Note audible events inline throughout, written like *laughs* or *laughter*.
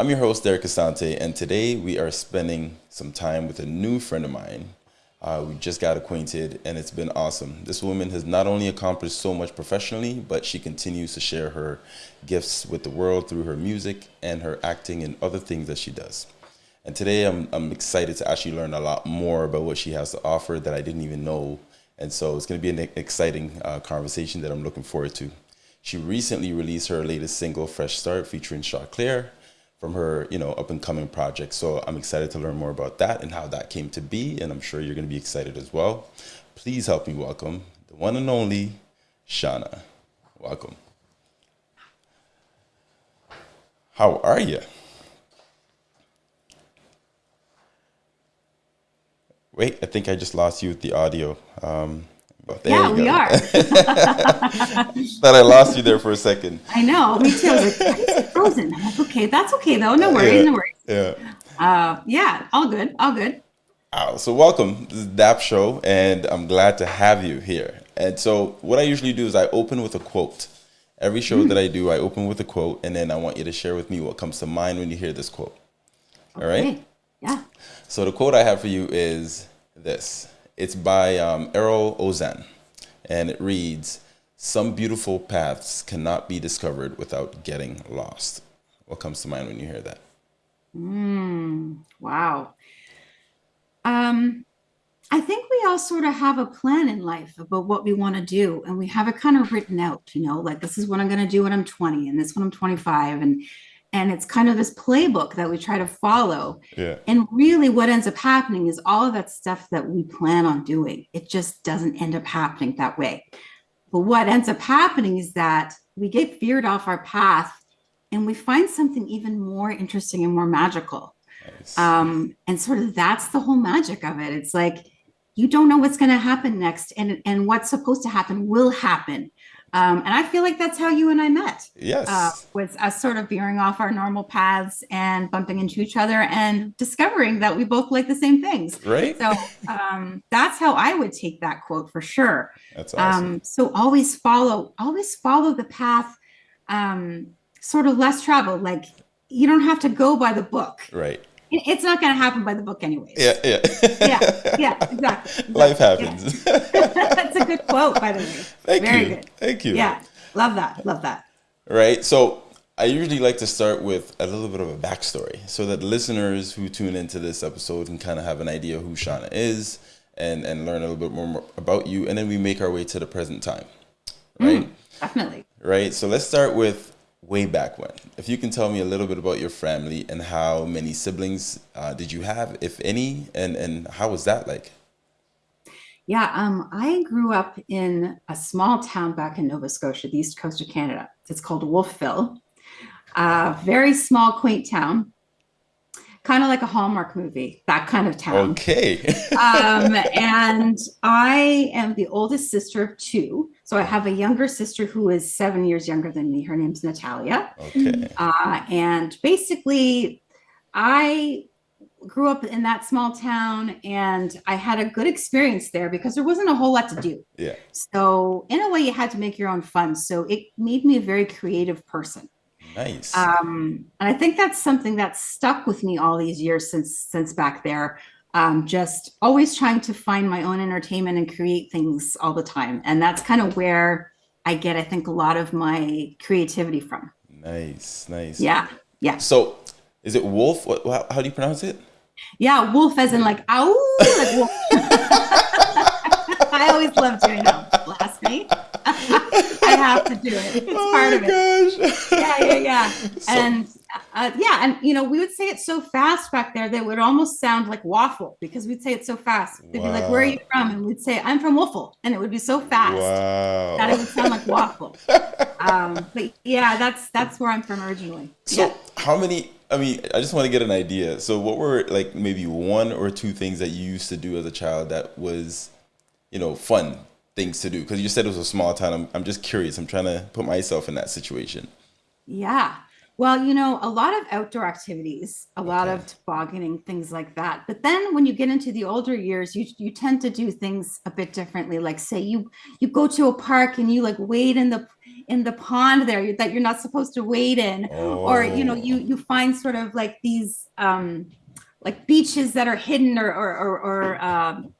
I'm your host, Derek Asante, and today we are spending some time with a new friend of mine. Uh, we just got acquainted, and it's been awesome. This woman has not only accomplished so much professionally, but she continues to share her gifts with the world through her music and her acting and other things that she does. And today I'm, I'm excited to actually learn a lot more about what she has to offer that I didn't even know. And so it's going to be an exciting uh, conversation that I'm looking forward to. She recently released her latest single, Fresh Start, featuring Shaw Claire from her, you know, up and coming project. So I'm excited to learn more about that and how that came to be. And I'm sure you're going to be excited as well. Please help me welcome the one and only Shauna. Welcome. How are you? Wait, I think I just lost you with the audio. Um, yeah, we are. *laughs* Thought I lost you there for a second. I know. Me too. I was like, frozen. Okay, that's okay though. No worries. Yeah, no worries. Yeah. Uh, yeah. All good. All good. Oh, so welcome. This is DAP Show, and I'm glad to have you here. And so, what I usually do is I open with a quote. Every show mm. that I do, I open with a quote, and then I want you to share with me what comes to mind when you hear this quote. Okay. All right? Yeah. So the quote I have for you is this. It's by um, Erol Ozan, and it reads, "Some beautiful paths cannot be discovered without getting lost." What comes to mind when you hear that? Mm, wow. Um, I think we all sort of have a plan in life about what we want to do, and we have it kind of written out. You know, like this is what I'm going to do when I'm 20, and this when I'm 25, and and it's kind of this playbook that we try to follow. Yeah. and really what ends up happening is all of that stuff that we plan on doing it just doesn't end up happening that way. But what ends up happening is that we get veered off our path and we find something even more interesting and more magical. Nice. um, and sort of that's the whole magic of it. It's like you don't know what's going to happen next and and what's supposed to happen will happen um, and I feel like that's how you and I met. Yes. Uh, was us sort of veering off our normal paths and bumping into each other and discovering that we both like the same things. Right. So um, that's how I would take that quote for sure. That's awesome. Um, so always follow, always follow the path, um, sort of less traveled. Like you don't have to go by the book. Right it's not going to happen by the book anyways. Yeah, yeah. yeah, yeah, *laughs* exactly. Life happens. Yeah. *laughs* That's a good quote, by the way. Thank Very you. Good. Thank you. Yeah, love that. Love that. Right. So I usually like to start with a little bit of a backstory so that listeners who tune into this episode can kind of have an idea who Shauna is and, and learn a little bit more about you. And then we make our way to the present time. Right. Mm, definitely. Right. So let's start with way back when. If you can tell me a little bit about your family and how many siblings uh, did you have, if any, and and how was that like? Yeah, um, I grew up in a small town back in Nova Scotia, the east coast of Canada. It's called Wolfville. A very small, quaint town kind of like a Hallmark movie, that kind of town. Okay. *laughs* um, and I am the oldest sister of two. So I have a younger sister who is seven years younger than me. Her name's Natalia. Okay. Uh, and basically, I grew up in that small town and I had a good experience there because there wasn't a whole lot to do. Yeah. So in a way you had to make your own fun. So it made me a very creative person. Nice. Um, and I think that's something that's stuck with me all these years since since back there. Um, just always trying to find my own entertainment and create things all the time. And that's kind of where I get, I think, a lot of my creativity from. Nice, nice. Yeah, yeah. So is it wolf? What, how, do you pronounce it? Yeah, wolf as in like, ow, like wolf. *laughs* I always love doing that. Blasphemy. I have to do it. It's oh part of gosh. it. Yeah, yeah, yeah. *laughs* So, and uh, yeah, and you know, we would say it so fast back there that it would almost sound like waffle because we'd say it so fast. They'd wow. be like, "Where are you from?" And we'd say, "I'm from Waffle," and it would be so fast wow. that it would sound like waffle. *laughs* um, but yeah, that's that's where I'm from originally. So, yeah. how many? I mean, I just want to get an idea. So, what were like maybe one or two things that you used to do as a child that was, you know, fun things to do? Because you said it was a small town. I'm, I'm just curious. I'm trying to put myself in that situation. Yeah. Well, you know, a lot of outdoor activities, a lot of tobogganing, things like that. But then when you get into the older years, you you tend to do things a bit differently. Like say you you go to a park and you like wade in the in the pond there that you're not supposed to wade in oh. or you know you you find sort of like these um like beaches that are hidden or or or, or um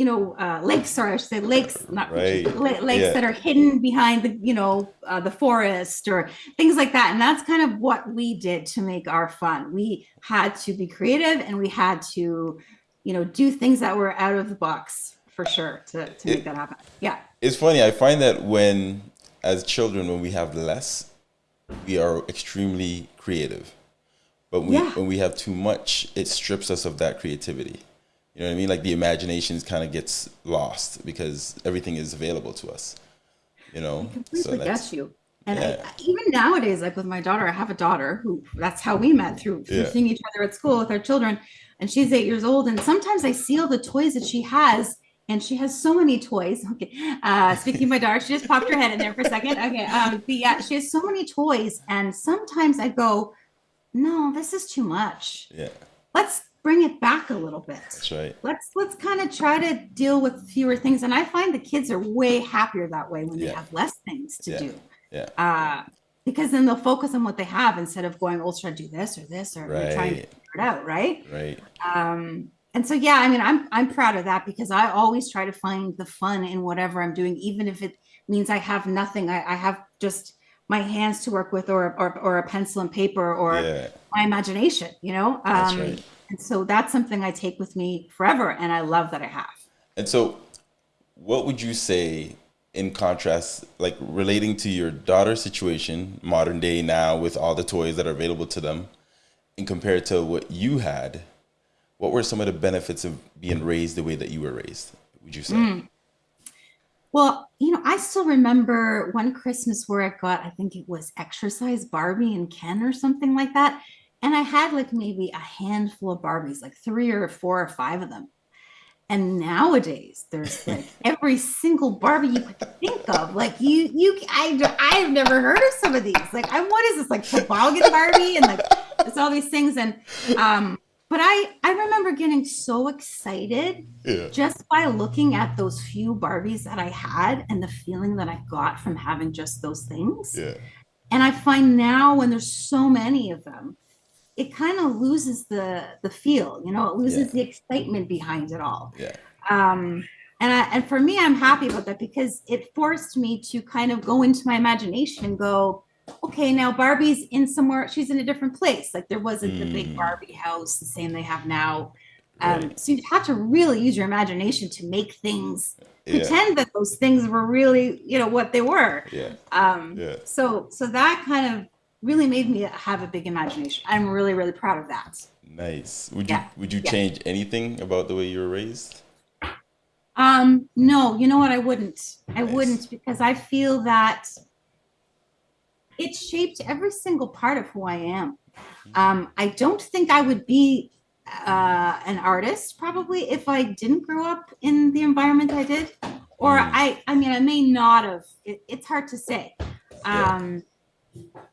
you know uh, lakes or I should say lakes not right. lakes yeah. that are hidden behind the you know uh, the forest or things like that and that's kind of what we did to make our fun we had to be creative and we had to you know do things that were out of the box for sure to, to make that happen yeah it's funny i find that when as children when we have less we are extremely creative but we, yeah. when we have too much it strips us of that creativity you know what i mean like the imagination kind of gets lost because everything is available to us you know I completely so get you and yeah. I, even nowadays like with my daughter i have a daughter who that's how we met through, through yeah. seeing each other at school with our children and she's eight years old and sometimes i see all the toys that she has and she has so many toys. Okay. Uh, speaking of my daughter, she just popped her head in there for a second. Okay. Um, but yeah, she has so many toys. And sometimes I go, no, this is too much. Yeah. Let's bring it back a little bit. That's right. Let's let's kind of try to deal with fewer things. And I find the kids are way happier that way when yeah. they have less things to yeah. do. Yeah. Uh, because then they'll focus on what they have instead of going, oh, should I do this or this or right. trying to figure it out, right? Right. Um, and so yeah i mean i'm i'm proud of that because i always try to find the fun in whatever i'm doing even if it means i have nothing i, I have just my hands to work with or or, or a pencil and paper or yeah. my imagination you know um right. And so that's something i take with me forever and i love that i have and so what would you say in contrast like relating to your daughter's situation modern day now with all the toys that are available to them and compared to what you had what were some of the benefits of being raised the way that you were raised would you say mm. well you know i still remember one christmas where i got i think it was exercise barbie and ken or something like that and i had like maybe a handful of barbies like three or four or five of them and nowadays there's *laughs* like every single barbie you could think of like you you i i've never heard of some of these like i what is this like toboggan barbie and like it's all these things and um but I I remember getting so excited yeah. just by looking at those few Barbies that I had and the feeling that I got from having just those things. Yeah. And I find now when there's so many of them, it kind of loses the the feel, you know, it loses yeah. the excitement behind it all. Yeah. Um and I, and for me, I'm happy about that because it forced me to kind of go into my imagination and go, okay, now Barbie's in somewhere, she's in a different place. Like there wasn't the big mm. Barbie house, the same they have now. Um, right. So you have to really use your imagination to make things yeah. pretend that those things were really, you know, what they were. Yeah. Um, yeah. So, so that kind of really made me have a big imagination. I'm really, really proud of that. Nice. Would you. Would you yeah. change anything about the way you were raised? Um, no, you know what? I wouldn't. Nice. I wouldn't because I feel that it shaped every single part of who I am. Um, I don't think I would be uh, an artist probably if I didn't grow up in the environment I did, or mm. I, I mean, I may not have. It, it's hard to say. Um,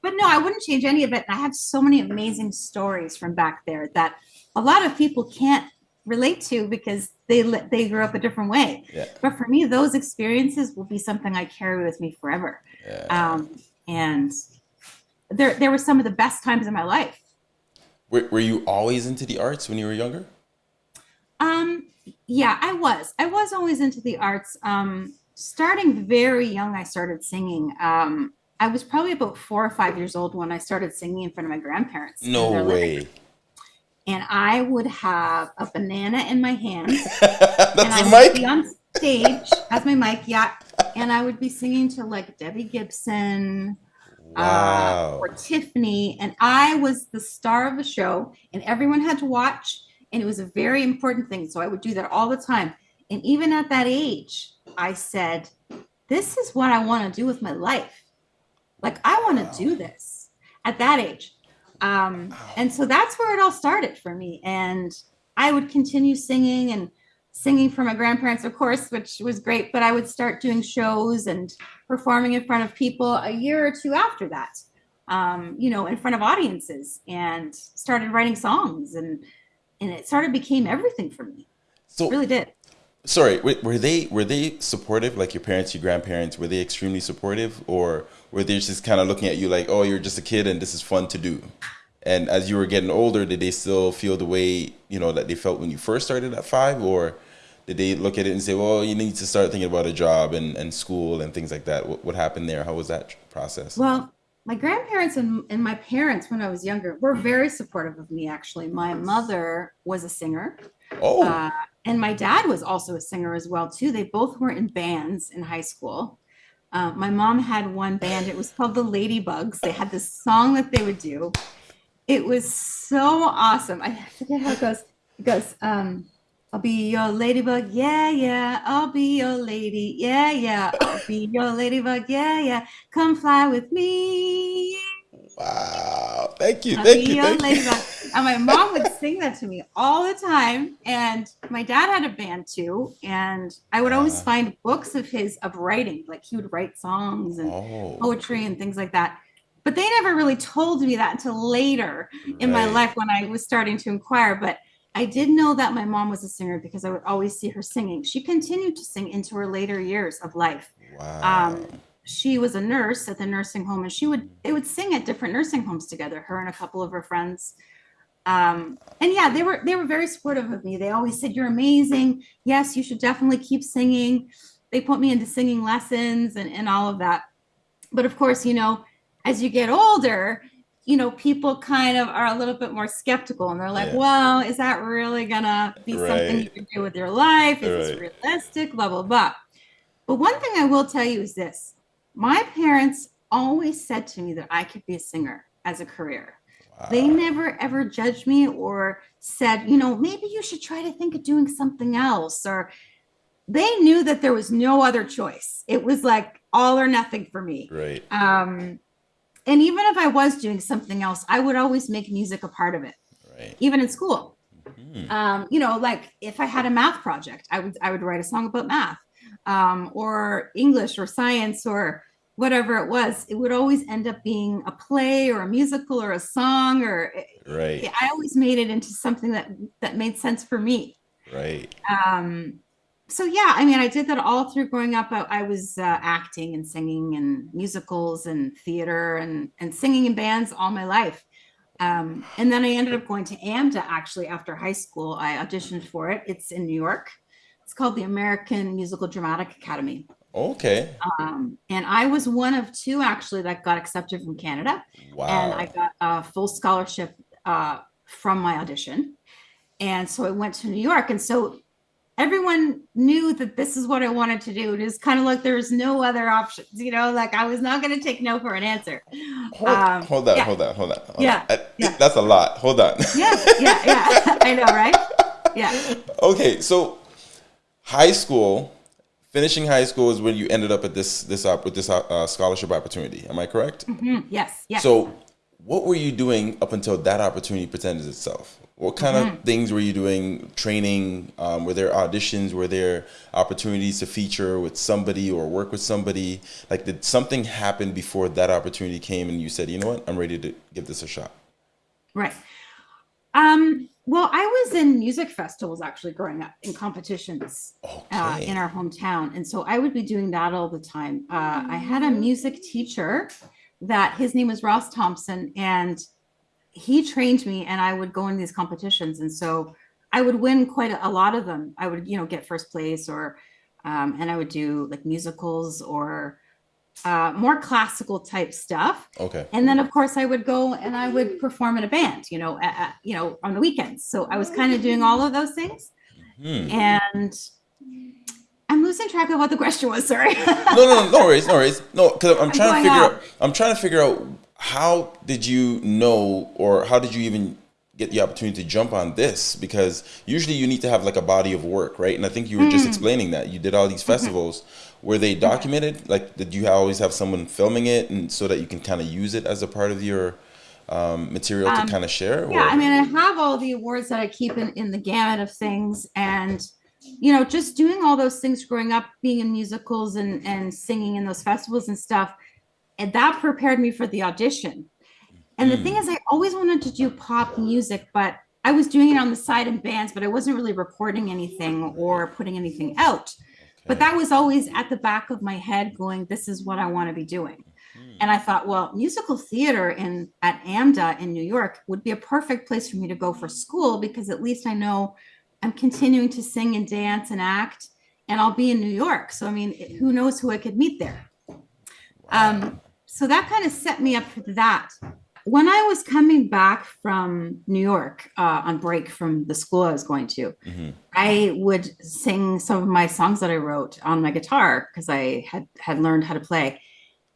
but no, I wouldn't change any of it. And I have so many amazing stories from back there that a lot of people can't relate to because they they grew up a different way. Yeah. But for me, those experiences will be something I carry with me forever. Yeah. Um, and there there were some of the best times in my life. Were, were you always into the arts when you were younger? Um, yeah, I was. I was always into the arts. Um, starting very young, I started singing. Um, I was probably about four or five years old when I started singing in front of my grandparents. No way. And I would have a banana in my hand. *laughs* That's and I would be on stage as my mic, yeah. And I would be singing to like Debbie Gibson, uh, wow. uh, or Tiffany, and I was the star of the show, and everyone had to watch, and it was a very important thing. So I would do that all the time. And even at that age, I said, "This is what I want to do with my life. Like I want to wow. do this." At that age, um, wow. and so that's where it all started for me. And I would continue singing and singing for my grandparents, of course, which was great. But I would start doing shows and performing in front of people a year or two after that, um, you know, in front of audiences, and started writing songs, and and it sort of became everything for me. So it really did. Sorry, were were they were they supportive? Like your parents, your grandparents, were they extremely supportive, or were they just kind of looking at you like, oh, you're just a kid and this is fun to do? And as you were getting older, did they still feel the way you know that they felt when you first started at five, or did they look at it and say, well, you need to start thinking about a job and, and school and things like that? What, what happened there? How was that process? Well, my grandparents and, and my parents, when I was younger, were very supportive of me, actually. My mother was a singer. Oh, Uh, and my dad was also a singer as well, too. They both were in bands in high school. Uh, my mom had one band. It was called the Ladybugs. They had this song that they would do. It was so awesome. I forget how it goes. It goes, um, I'll be your ladybug, yeah, yeah. I'll be your lady, yeah, yeah. I'll be your ladybug, yeah, yeah. Come fly with me. Wow. Thank you. Thank you. Thank you. And my mom would sing that to me all the time. And my dad had a band too. And I would always Uh, find books of his of writing. Like he would write songs and oh, poetry and things like that. But they never really told me that until later in my life when I was starting to inquire. But I did know that my mom was a singer because I would always see her singing. She continued to sing into her later years of life. Wow. Um, she was a nurse at the nursing home, and she would they would sing at different nursing homes together. Her and a couple of her friends. Um, and yeah, they were they were very supportive of me. They always said, "You're amazing. Yes, you should definitely keep singing." They put me into singing lessons and and all of that. But of course, you know, as you get older, you know, people kind of are a little bit more skeptical and they're like, Yeah. well, is that really gonna be something you can do with your life? Is this realistic? Blah, blah, blah. But one thing I will tell you is this my parents always said to me that I could be a singer as a career. They never ever judged me or said, you know, maybe you should try to think of doing something else. Or they knew that there was no other choice. It was like all or nothing for me. Right. Um, and even if I was doing something else, I would always make music a part of it, Right. even in school. Hmm. Um, you know, like if I had a math project, I would I would write a song about math, um, or English or science or whatever it was. It would always end up being a play or a musical or a song, or Right. I always made it into something that that made sense for me. Right. Um, so yeah, I mean, I did that all through growing up. I, I was uh, acting and singing and musicals and theater and and singing in bands all my life. Um, and then I ended up going to AMDA actually after high school. I auditioned for it. It's in New York. It's called the American Musical Dramatic Academy. Okay. Um, and I was one of two actually that got accepted from Canada Wow. and I got a full scholarship uh, from my audition. And so I went to New York. And so everyone knew that this is what I wanted to do. It was kind of like there was no other options, you know, like I was not going to take no for an answer. Hold, Um, hold on, yeah. hold on, hold on. hold Yeah, on. I- yeah. That's a lot. Hold on. Yeah, yeah, yeah. *laughs* I know, right? Yeah. *laughs* okay, so high school, finishing high school is when you ended up at this this op- with this uh, scholarship opportunity. Am I correct? Mhm. Yes, yes. So, what were you doing up until that opportunity presented itself? What kind Mm-hmm. of things were you doing? Training? Um, were there auditions? Were there opportunities to feature with somebody or work with somebody? Like, did something happen before that opportunity came and you said, you know what, I'm ready to give this a shot? Right. Um, well, I was in music festivals actually growing up in competitions uh, in our hometown. And so I would be doing that all the time. Uh, I had a music teacher that his name was Ross Thompson, and he trained me, and I would go in these competitions. And so I would win quite a, a lot of them. I would, you know, get first place, or um, and I would do like musicals or uh, more classical type stuff. Okay. And then, of course, I would go and I would perform in a band, you know, you know, on the weekends. So I was kind of doing all of those things. Hmm. And I'm losing track of what the question was. Sorry. no, no, no, no worries, no worries. No, because I'm trying to figure out. out. I'm trying to figure out how did you know, or how did you even get the opportunity to jump on this? Because usually you need to have like a body of work, right? And I think you were just Mm. explaining that you did all these festivals. Were they documented? Like, did you always have someone filming it, and so that you can kind of use it as a part of your um, material to Um, kind of share? Or? yeah, I mean, I have all the awards that I keep in, in the gamut of things. And, you know, just doing all those things growing up, being in musicals and, and singing in those festivals and stuff, and that prepared me for the audition. And the thing is, I always wanted to do pop music, but I was doing it on the side in bands, but I wasn't really recording anything or putting anything out. But that was always at the back of my head going, this is what I want to be doing. Mhm. And I thought, well, musical theater in at AMDA in New York would be a perfect place for me to go for school because at least I know I'm continuing to sing and dance and act, and I'll be in New York. So I mean, who knows who I could meet there? Um, so that kind of set me up for that. When I was coming back from New York uh, on break from the school I was going to, Mhm. I would sing some of my songs that I wrote on my guitar because I had had learned how to play,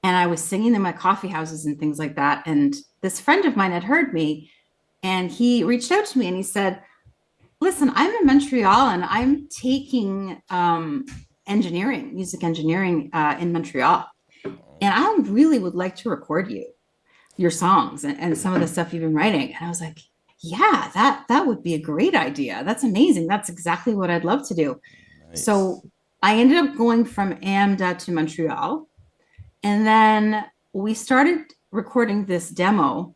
and I was singing in my coffee houses and things like that. And this friend of mine had heard me, and he reached out to me and he said, "Listen, I'm in Montreal and I'm taking um, engineering, music engineering uh, in Montreal, and I really would like to record you, your songs and, and some of the stuff you've been writing." And I was like, yeah that that would be a great idea. That's amazing. That's exactly what i'd love to do. Nice. so i ended up going from amda to montreal. And then we started recording this demo.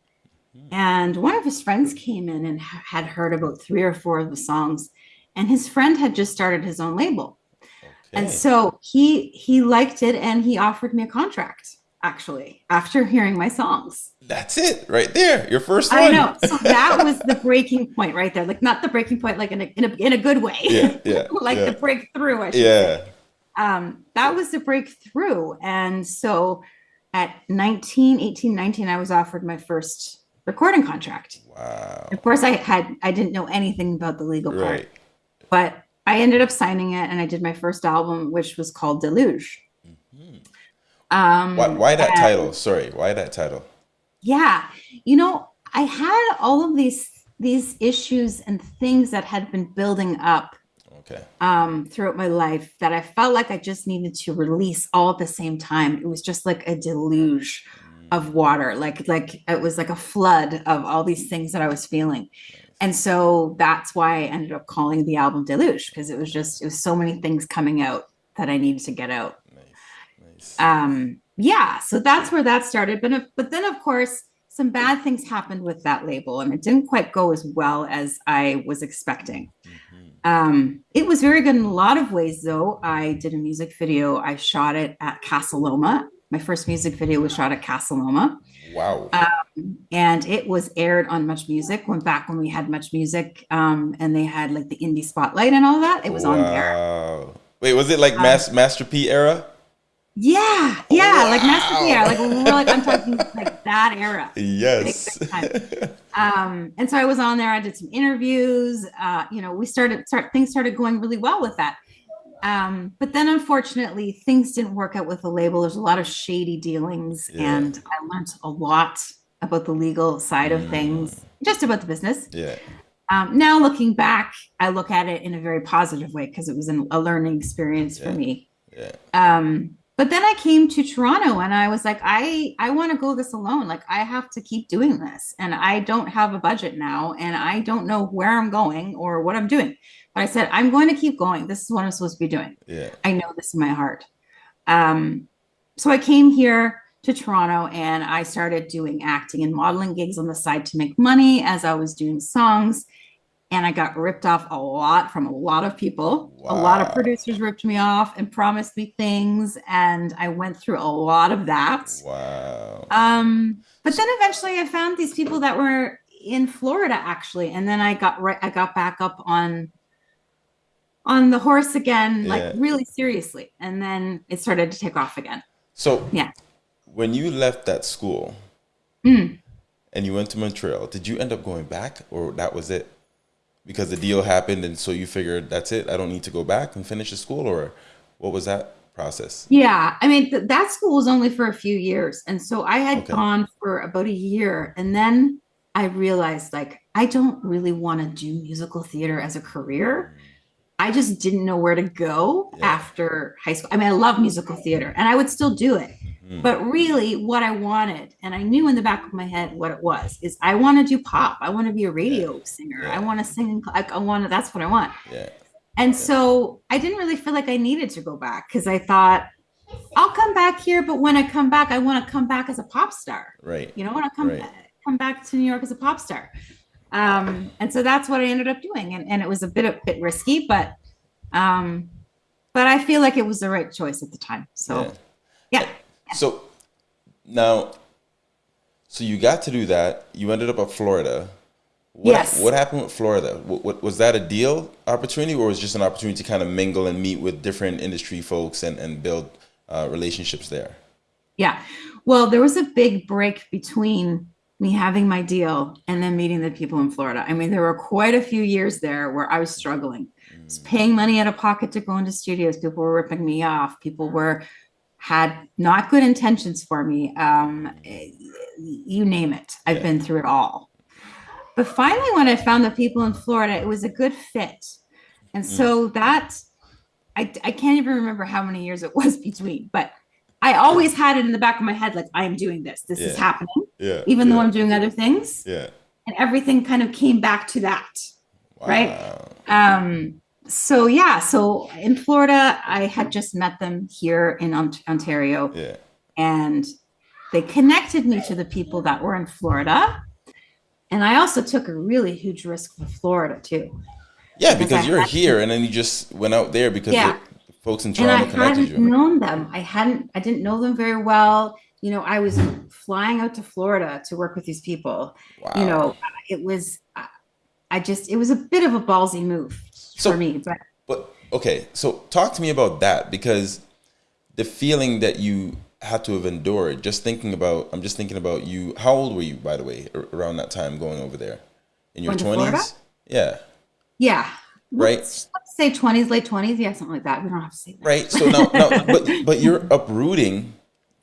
Hmm. And one of his friends came in and ha- had heard about three or four of the songs. And his friend had just started his own label. And so he he liked it and he offered me a contract actually after hearing my songs that's it right there. Your first one. I know. So *laughs* that was the breaking point right there. Like not the breaking point, like in a in a, in a good way. Yeah, *laughs* yeah, like yeah. the breakthrough. I should say. Yeah. Um, that was the breakthrough. And so at 19, 18, 19, I was offered my first recording contract. Wow. Of course, I had I didn't know anything about the legal part, Right. but I ended up signing it and I did my first album, which was called Deluge. Um, Why, why that and- title? Sorry. Why that title? yeah you know i had all of these these issues and things that had been building up Okay. um, throughout my life that i felt like i just needed to release all at the same time it was just like a deluge of water like like it was like a flood of all these things that i was feeling and so that's why i ended up calling the album deluge because it was just it was so many things coming out that i needed to get out. Um yeah so that's where that started but if- but then of course some bad things happened with that label and it didn't quite go as well as i was expecting. Mhm. um it was very good in a lot of ways though. I did a music video. I shot it at casa loma my first music video was shot at casa loma Wow. and it was aired on much music went back when we had much music um and they had like the indie spotlight and all that. It was on there. Wait, was it like Mas- Master P era? Yeah yeah like master Wow. P, like we're like i'm talking *laughs* like that era Yes. um and so i was on there i did some interviews uh you know we started start things started going really well with that um but then unfortunately things didn't work out with the label there's a lot of shady dealings Yeah. and i learned a lot about the legal side of things just about the business yeah. um now looking back i look at it in a very positive way because it was an, a learning experience for me Yeah. um but then i came to toronto and i was like i i want to go this alone. Like i have to keep doing this. And i don't have a budget now and i don't know where i'm going or what i'm doing. But i said i'm going to keep going. This is what i'm supposed to be doing. Yeah. i know this in my heart. Um so i came here to toronto and i started doing acting and modeling gigs on the side to make money as i was doing songs and I got ripped off a lot from a lot of people. A lot of producers ripped me off and promised me things, and I went through a lot of that. Wow. Um, but then eventually, I found these people that were in Florida actually, and then I got right. I got back up on on the horse again, Yeah. like really seriously, and then it started to take off again. So Yeah. when you left that school Mm. and you went to Montreal, did you end up going back or that was it? Because the deal happened and so you figured that's it, I don't need to go back and finish the school or what was that process? Yeah, I mean th- that school was only for a few years, and so I had Okay. gone for about a year, and then I realized like I don't really want to do musical theater as a career. Mm. I just didn't know where to go Yeah. after high school. I mean, I love musical theater, and I would still do it. Mhm. But really, what I wanted, and I knew in the back of my head what it was, is I want to do pop. I want to be a radio singer. I want to sing. in I, I want to. That's what I want. Yeah. And so I didn't really feel like I needed to go back because I thought I'll come back here, but when I come back, I want to come back as a pop star. Right. You know, when I come Right. come back to New York as a pop star. Um, and so that's what I ended up doing. And, and it was a bit, a bit risky, but, um, but I feel like it was the right choice at the time. So, yeah. Yeah. So now, so you got to do that. You ended up at Florida. What, yes. What happened with Florida? What, what, was that a deal opportunity, or was it just an opportunity to kind of mingle and meet with different industry folks and and build uh, relationships there? Yeah. Well, there was a big break between me having my deal and then meeting the people in Florida. I mean, there were quite a few years there where I was struggling. I was paying money out of pocket to go into studios. People were ripping me off. People were had not good intentions for me. Um, you name it. I've yeah. been through it all. But finally, when I found the people in Florida, it was a good fit. And mm. so that I, I can't even remember how many years it was *laughs* between, but I always had it in the back of my head, like I am doing this. This yeah. is happening. Yeah. Even yeah. though I'm doing other things. Yeah. And everything kind of came back to that. Wow. Right. Um, so yeah, so in Florida, I had just met them here in Ontario. Yeah. And they connected me to the people that were in Florida. And I also took a really huge risk for Florida too. Yeah, because, because you're here and then you just went out there because yeah. the folks in Toronto and I hadn't known them. I hadn't I didn't know them very well. You know, I was flying out to Florida to work with these people. Wow. You know, it was I just it was a bit of a ballsy move so, for me. But but okay, so talk to me about that because the feeling that you had to have endured. Just thinking about, I'm just thinking about you. How old were you, by the way, around that time going over there? In your twenties? Yeah. Yeah. Right. Let's, say twenties, late twenties. Yeah, something like that. We don't have to say that. Right. So now, now, but but you're uprooting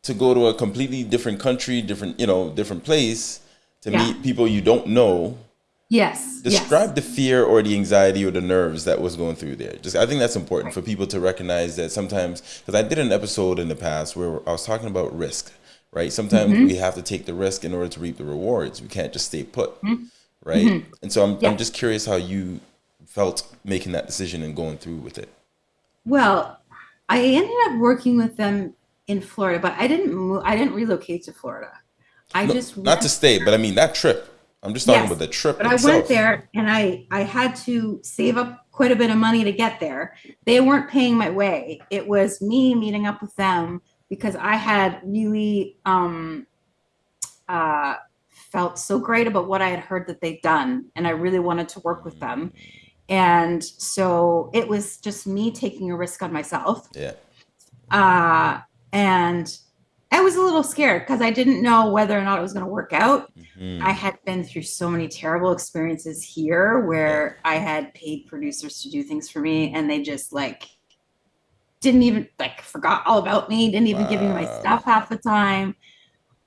to go to a completely different country, different you know, different place to yeah. meet people you don't know Yes. Describe yes. the fear or the anxiety or the nerves that was going through there. Just I think that's important for people to recognize that sometimes because I did an episode in the past where I was talking about risk, right? Sometimes mm-hmm. we have to take the risk in order to reap the rewards. We can't just stay put, mm-hmm. right? Mm-hmm. And so I'm yeah. I'm just curious how you felt making that decision and going through with it. Well, I ended up working with them in Florida, but I didn't move. I didn't relocate to Florida. I no, just not to stay, but I mean that trip I'm just talking yes, about the trip. But itself. I went there and I I had to save up quite a bit of money to get there. They weren't paying my way. It was me meeting up with them because I had really um uh felt so great about what I had heard that they'd done and I really wanted to work with them. And so it was just me taking a risk on myself. Yeah. Uh and I was a little scared because I didn't know whether or not it was going to work out. Mm-hmm. I had been through so many terrible experiences here where I had paid producers to do things for me and they just like didn't even like forgot all about me, didn't even wow. give me my stuff half the time,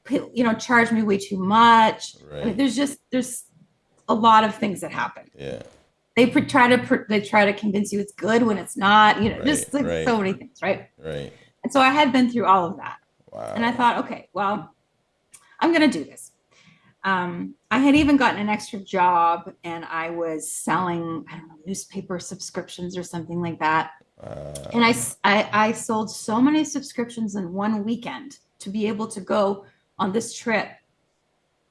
you know, charged me way too much. Right. I mean, there's just, there's a lot of things that happen. Yeah. They try to, they try to convince you it's good when it's not, you know, right. just like right. so many things. Right. Right. And so I had been through all of that. Wow. And I thought, okay, well, I'm going to do this. Um, I had even gotten an extra job and I was selling, I don't know, newspaper subscriptions or something like that. And I, I, I sold so many subscriptions in one weekend to be able to go on this trip.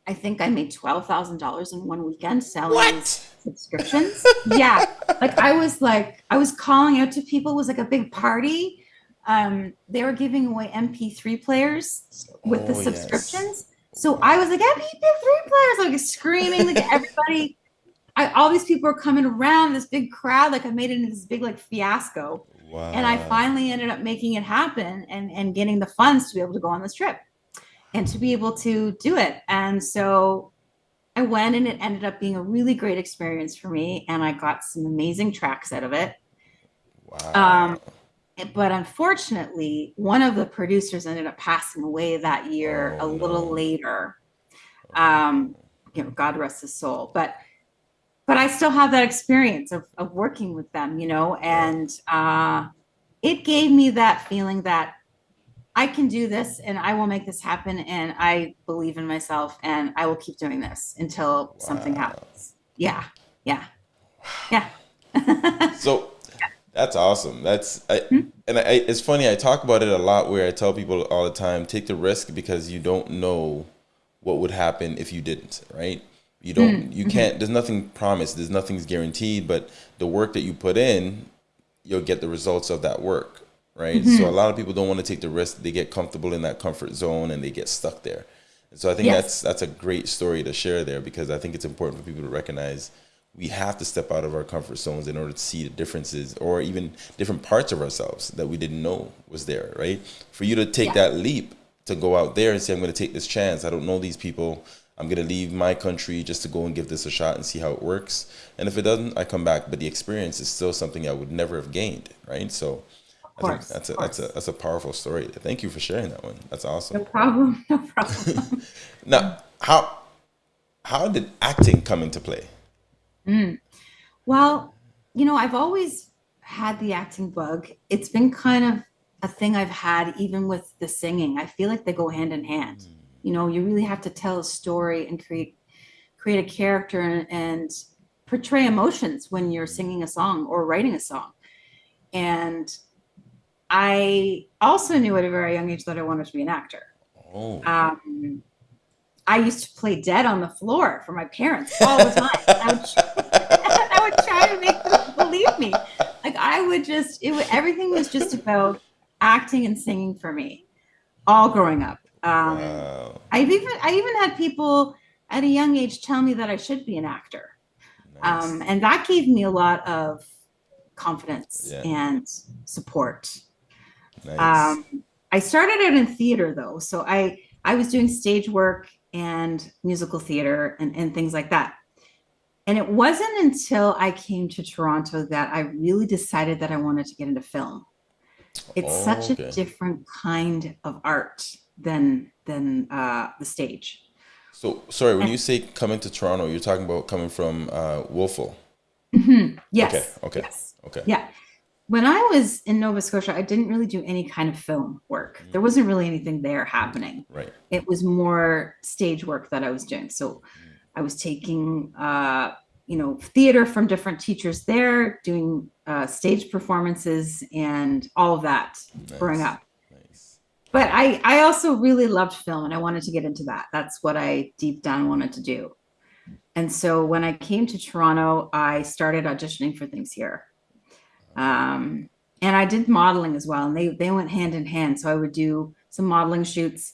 I think I made twelve thousand dollars in one weekend selling what? subscriptions. yeah, like I was like I was calling out to people. It was like a big party, um, they were giving away MP3 players with oh, the subscriptions. Yes. So I was like, MP3 players, like screaming, like *laughs* everybody. I, all these people were coming around this big crowd. Like I made it into this big like fiasco. Wow. And I finally ended up making it happen and, and getting the funds to be able to go on this trip and to be able to do it. And so I went and it ended up being a really great experience for me. And I got some amazing tracks out of it. Wow. Um, but unfortunately, one of the producers ended up passing away that year oh, a little no. later. Um, you know, God rest his soul. But but I still have that experience of, of working with them, you know, and uh, it gave me that feeling that I can do this and I will make this happen and I believe in myself and I will keep doing this until wow. something happens. Yeah. Yeah. Yeah. so that's awesome. That's I, mm-hmm. and I, it's funny. I talk about it a lot. Where I tell people all the time, take the risk because you don't know what would happen if you didn't. Right? You don't, hmm, you mm-hmm. can't, there's nothing promised, there's nothing's guaranteed, but the work that you put in, you'll get the results of that work, right? So mm-hmm. a lot of people don't want to take the risk. They get comfortable in that comfort zone and they get stuck there. And so I think Yes. that's that's a great story to share there because I think it's important for people to recognize we have to step out of our comfort zones in order to see the differences or even different parts of ourselves that we didn't know was there, right? For you to take Yeah. that leap to go out there and say, I'm going to take this chance. I don't know these people. I'm going to leave my country just to go and give this a shot and see how it works. And if it doesn't, I come back. But the experience is still something I would never have gained, right? So I think that's a that's a that's a powerful story. Thank you for sharing that one. That's awesome. No problem. No problem. *laughs* Now, how how did acting come into play? Mm. Well, you know, I've always had the acting bug. It's been kind of a thing I've had even with the singing. I feel like they go hand in hand. Mm. You know, you really have to tell a story and create create a character and, and portray emotions when you're mm. singing a song or writing a song. And I also knew at a very young age that I wanted to be an actor. Oh, Um, I used to play dead on the floor for my parents all the time. I would, *laughs* I would try to make them believe me. Like I would just, it would, everything was just about acting and singing for me, all growing up. Um, wow, I've even, I even had people at a young age tell me that I should be an actor, nice. um, and that gave me a lot of confidence Yeah. and support. nice. Um, I started out in theater though, so I I was doing stage work and musical theater and, and things like that. And it wasn't until I came to Toronto that I really decided that I wanted to get into film. It's Oh, such okay. a different kind of art than than uh, the stage. So sorry, when you say coming to Toronto, you're talking about coming from uh, Wolfville. Mhm. Yes. Okay, okay. Yes. Okay. Yeah. When I was in Nova Scotia, I didn't really do any kind of film work. Mm. There wasn't really anything there happening. Right. it was more stage work that I was doing. So I was taking, uh, you know, theater from different teachers there, doing uh, stage performances and all of that growing up. Nice. But I, I also really loved film and I wanted to get into that. That's what I deep down wanted to do. And so when I came to Toronto, I started auditioning for things here. Um, and I did modeling as well, and they they went hand in hand. So I would do some modeling shoots,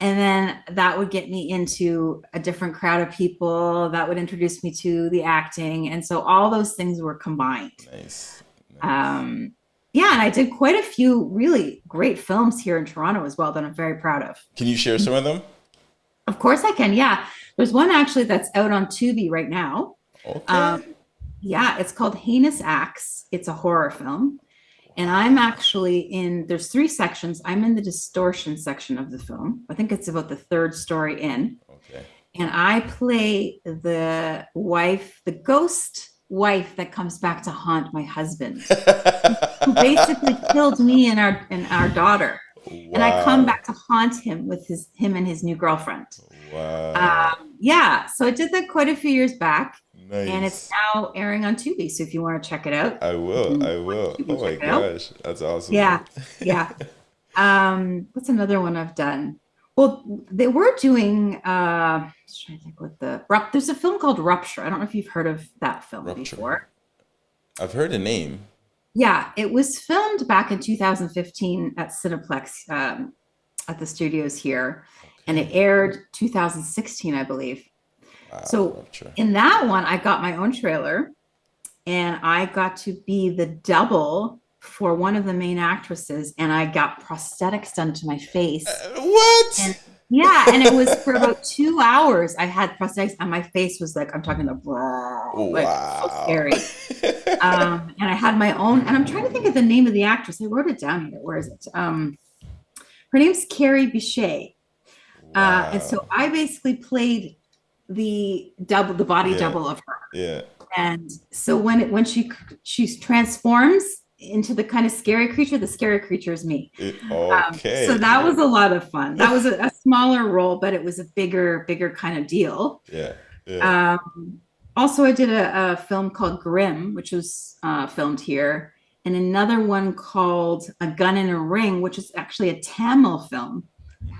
and then that would get me into a different crowd of people that would introduce me to the acting, and so all those things were combined. Nice. nice. Um, yeah, and I did quite a few really great films here in Toronto as well that I'm very proud of. Can you share some of them? Of course, I can. Yeah, there's one actually that's out on Tubi right now. Okay. Um, yeah, it's called Heinous Acts. It's a horror film. And I'm actually in, there's three sections. I'm in the distortion section of the film. I think it's about the third story in. okay. And I play the wife, the ghost wife that comes back to haunt my husband, *laughs* who basically killed me and our and our daughter. Wow. And I come back to haunt him with his him and his new girlfriend. Wow. Um, yeah, so I did that quite a few years back nice. and it's now airing on Tubi. So if you want to check it out, I will. I will. Can Oh my gosh, that's awesome. yeah, yeah. *laughs* Um, what's another one I've done? Well, they were doing. Uh, trying to think what the there's a film called Rupture. I don't know if you've heard of that film Rupture. before. I've heard the name. Yeah, it was filmed back in 2015 at Cineplex um, at the studios here, and it aired 2016, I believe. Wow, So, In that one, I got my own trailer and I got to be the double for one of the main actresses, and I got prosthetics done to my face. Uh, what? And- Yeah, and it was for about *laughs* two hours. I had prosthetics, and my face was like I'm talking the like so Wow. scary. *laughs* Um, and I had my own, and I'm trying to think of the name of the actress. I wrote it down here. Where is it? Um, her name's Kerry Bishé. Uh, and so I basically played the double, the body Yeah. double of her. yeah. And so when it when she she transforms into the kind of scary creature, the scary creature is me. It, Um, okay. so that was a lot of fun. That was a, a smaller role, but it was a bigger, bigger kind of deal. yeah. Yeah. Um, also, I did a, a film called Grimm, which was uh, filmed here, and another one called A Gun in a Ring, which is actually a Tamil film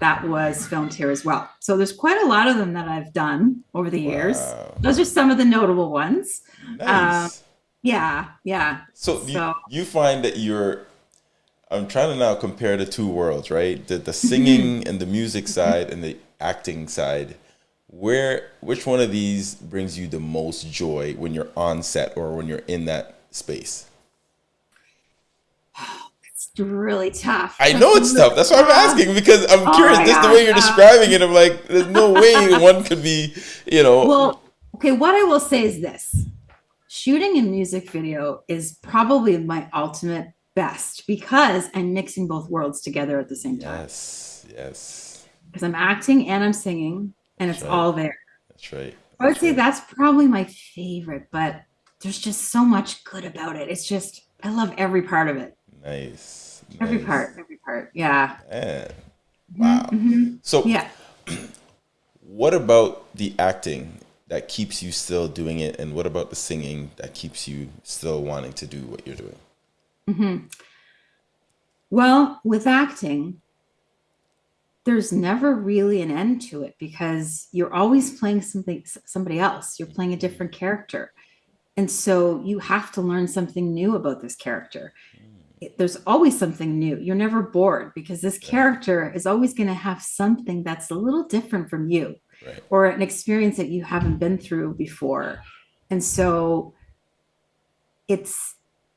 that was filmed here as well. So there's quite a lot of them that I've done over the years. Those are some of the notable ones. Nice. Um, yeah, yeah. so, you, so- you find that you're. I'm trying to now compare the two worlds, right? The the singing mm-hmm. and the music side and the acting side. Where which one of these brings you the most joy when you're on set or when you're in that space? It's really tough. I know it's tough. That's why I'm asking because I'm Oh curious. Just the way you're um, describing it, I'm like, there's no *laughs* way one could be, you know. Well, okay, what I will say is this shooting a music video is probably my ultimate best because I'm mixing both worlds together at the same time. yes, yes, Because I'm acting and I'm singing, and it's right. all there. that's right. I would That's say right. that's probably my favorite, but there's just so much good about it. It's just, I love every part of it. Nice. Every nice. part, every part. Yeah. Man. Wow. Mhm. So, Yeah. *clears throat* what about the acting that keeps you still doing it, and what about the singing that keeps you still wanting to do what you're doing? Hmm. Well, with acting, there's never really an end to it because you're always playing something somebody else. You're playing a different character. And so you have to learn something new about this character. There's always something new. You're never bored because this character is always going to have something that's a little different from you Right. or an experience that you haven't been through before. And so it's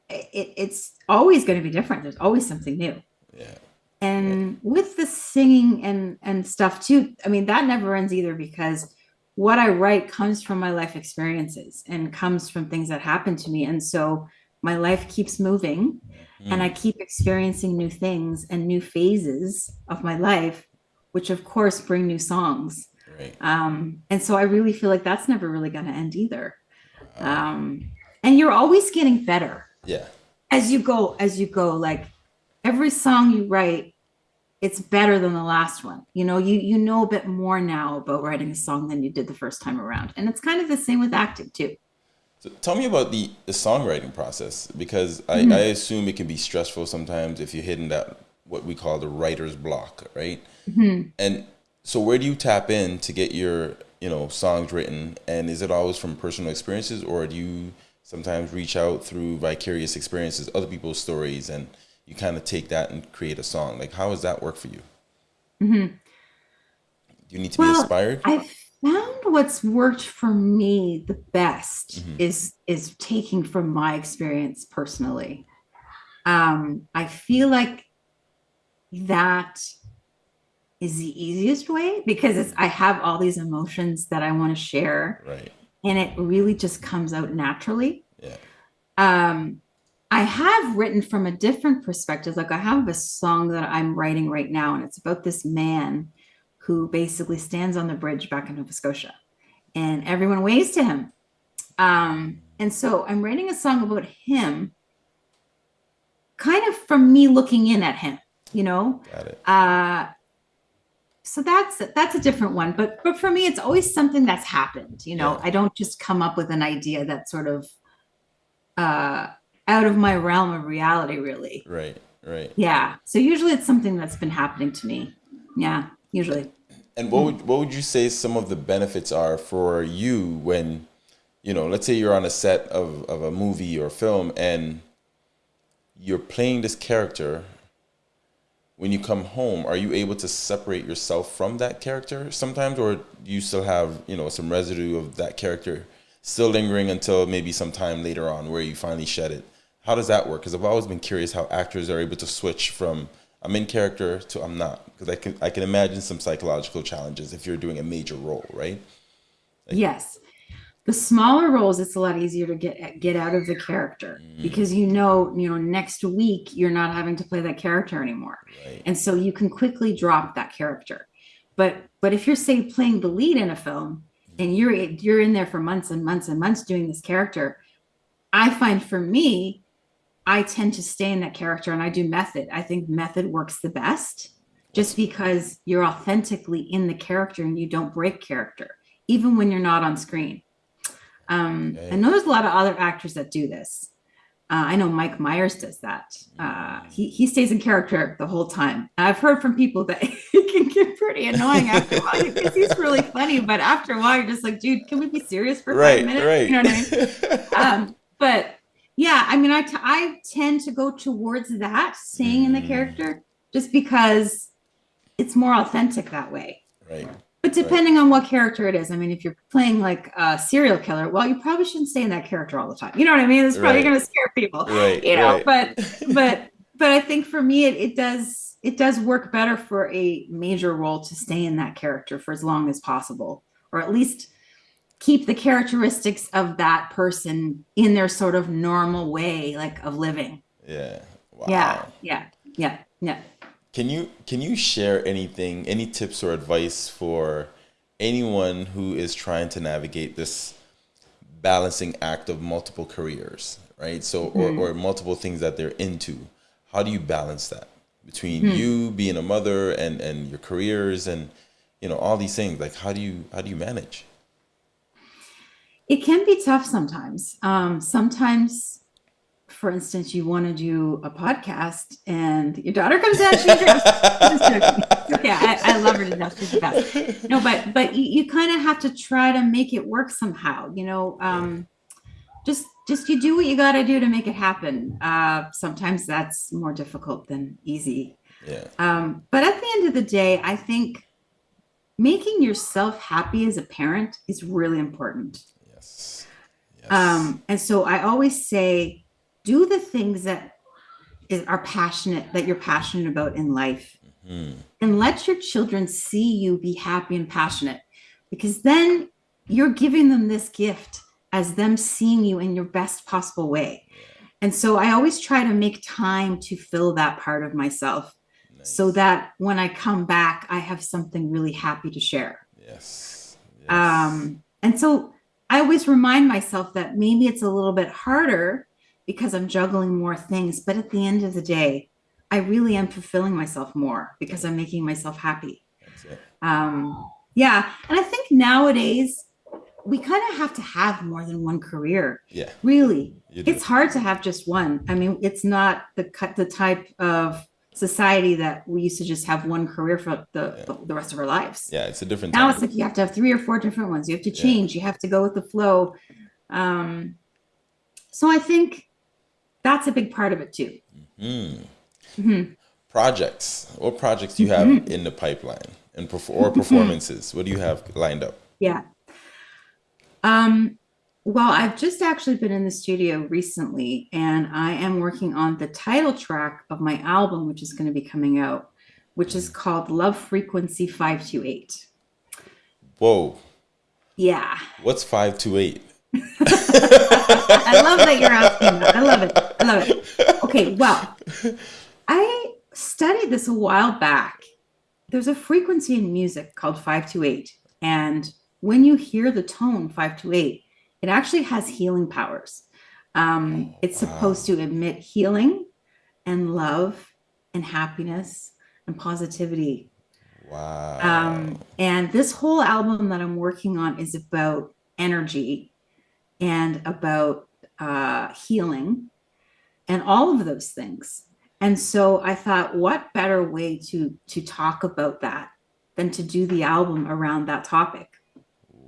it, it's always going to be different. There's always something new Yeah. and with the singing and and stuff too i mean that never ends either because what i write comes from my life experiences and comes from things that happen to me and so my life keeps moving and i keep experiencing new things and new phases of my life which of course bring new songs. Right. um, and so i really feel like that's never really going to end either. Um, and you're always getting better. Yeah. as you go as you go like every song you write it's better than the last one. You know you you know a bit more now about writing a song than you did the first time around. And it's kind of the same with acting too So tell me about the, the songwriting process because I, Mm-hmm. I assume it can be stressful sometimes if you're hitting that what we call the writer's block, right? Mm-hmm. And so where do you tap in to get your you know songs written? And is it always from personal experiences, or do you sometimes reach out through vicarious experiences, other people's stories, and you kind of take that and create a song? Like how does that work for you? Do you need to be Mm-hmm. Inspired? i found what's worked for me the best is is taking from my experience personally um i feel like that is the easiest way because it's i have all these emotions that i want to share right. and it really just comes out naturally. Yeah. Um, I have written from a different perspective. Like I have a song that I'm writing right now, and it's about this man who basically stands on the bridge back in Nova Scotia, and everyone waves to him. Um, and so I'm writing a song about him, kind of from me looking in at him, you know. Got it. Uh, so that's that's a different one but but for me it's always something that's happened you know Yeah. i don't just come up with an idea that's sort of uh out of my realm of reality really Right. Right. yeah so usually it's something that's been happening to me yeah usually And what would what would you say some of the benefits are for you when, you know, let's say you're on a set of, of a movie or film and you're playing this character. When you come home, are you able to separate yourself from that character sometimes, or do you still have you know some residue of that character still lingering until maybe sometime later on where you finally shed it? How does that work? Because I've always been curious how actors are able to switch from I'm in character to I'm not. Because I can I can imagine some psychological challenges if you're doing a major role, right? yes the smaller roles it's a lot easier to get get out of the character Mm. because you know you know next week you're not having to play that character anymore Right. and so you can quickly drop that character but but if you're say playing the lead in a film and you're you're in there for months and months and months doing this character i find for me i tend to stay in that character and i do method i think method works the best just because you're authentically in the character and you don't break character even when you're not on screen um Okay. i know there's a lot of other actors that do this Uh, I know Mike Myers does that. Uh, he, he stays in character the whole time. I've heard from people that *laughs* he can get pretty annoying after a while because he's really funny, but after a while you're just like, dude, can we be serious for right, five minutes? Right. You know what I mean? *laughs* um, but yeah, I mean, I, t- I tend to go towards that, staying in the Mm. character, just because it's more authentic that way. Right. But depending on what character it is, I mean, if you're playing like a serial killer, well, you probably shouldn't stay in that character all the time. You know what I mean? It's probably Right. going to scare people. Right. You know, right. but *laughs* but but I think for me, it, it does it does work better for a major role to stay in that character for as long as possible, or at least keep the characteristics of that person in their sort of normal way, like of living. yeah. Wow. Yeah, yeah, yeah, yeah. Can you can you share anything, any tips or advice for anyone who is trying to navigate this balancing act of multiple careers, right? So or, mm-hmm. or multiple things that they're into. How do you balance that between mm-hmm. you being a mother and and your careers and you know all these things? Like how do you how do you manage? It can be tough sometimes. Um, sometimes, for instance, you want to do a podcast and your daughter comes out. She's *laughs* just joking. I, I love her to death. She's the best. No, but but you, you kind of have to try to make it work somehow. You know, um, just just you do what you got to do to make it happen. Uh, sometimes that's more difficult than easy. Yeah. Um, but at the end of the day, I think making yourself happy as a parent is really important. Yes. Um, and so I always say, do the things that is, are passionate, that you're passionate about in life, Mhm. and let your children see you be happy and passionate, because then you're giving them this gift as them seeing you in your best possible way. And so I always try to make time to fill that part of myself so that when I come back, I have something really happy to share. Yes. yes. Um, and so I always remind myself that maybe it's a little bit harder because I'm juggling more things, but at the end of the day, I really am fulfilling myself more because I'm making myself happy. That's it. Um, yeah. And I think nowadays we kind of have to have more than one career. Yeah. Really, it's hard to have just one. I mean, it's not the cut the type of society that we used to just have one career for the, Yeah. the, the rest of our lives yeah, it's a different now time. it's like you have to have three or four different ones you have to Yeah. change you have to go with the flow um so i think that's a big part of it too Hmm. Mhm. projects what projects do you have Mm-hmm. in the pipeline and or performances what do you have lined up yeah um well i've just actually been in the studio recently and i am working on the title track of my album which is going to be coming out which is called love frequency 528 whoa yeah what's 528 *laughs* I love that you're asking that. I love it. I love it. Okay, well, I studied this a while back. There's a frequency in music called 528. And when you hear the tone 528, it actually has healing powers. Um, Oh, it's wow. supposed to emit healing and love and happiness and positivity. wow Um, and this whole album that I'm working on is about energy and about uh, healing and all of those things. And so I thought, what better way to to talk about that than to do the album around that topic?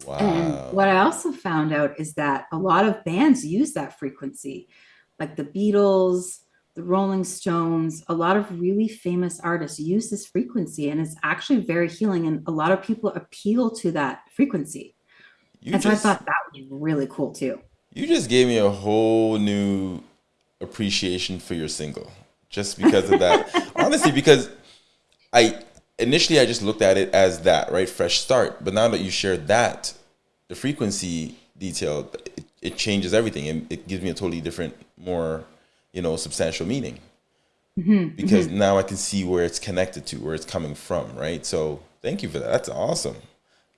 Wow And what I also found out is that a lot of bands use that frequency, like the Beatles, the Rolling Stones, a lot of really famous artists use this frequency, and it's actually very healing. And a lot of people appeal to that frequency. you and so I thought that would be really cool too. you just gave me a whole new appreciation for your single just because of that *laughs* honestly because i initially i just looked at it as that right fresh start but now that you shared that the frequency detail it, it changes everything and it gives me a totally different more you know substantial meaning Mhm, because mhm. now i can see where it's connected to where it's coming from right so thank you for that that's awesome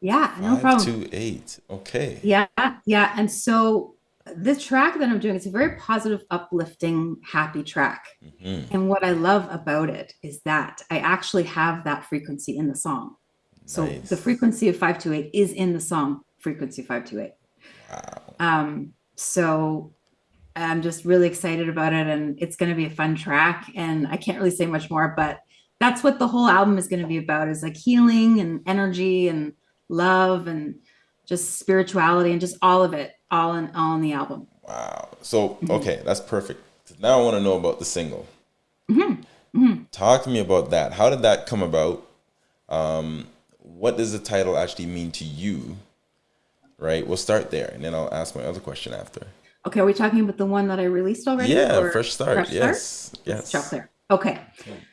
yeah, no Five, problem. two, eight. okay Yeah, yeah. And so the track that I'm doing, it's a very positive, uplifting, happy track. Mhm. And what I love about it is that I actually have that frequency in the song. So the frequency of 528 is in the song frequency 528. wow Um, so I'm just really excited about it, and it's going to be a fun track. And I can't really say much more, but that's what the whole album is going to be about: is like healing and energy and love and just spirituality and just all of it, all in all in the album. Wow. So okay, that's perfect. Now I want to know about the single. Mm-hmm. Mm-hmm. Talk to me about that. How did that come about? Um, what does the title actually mean to you? Right. We'll start there, and then I'll ask my other question after. Okay, are we talking about the one that I released already? Yeah, fresh start. Fresh yes, start? yes. There. Okay,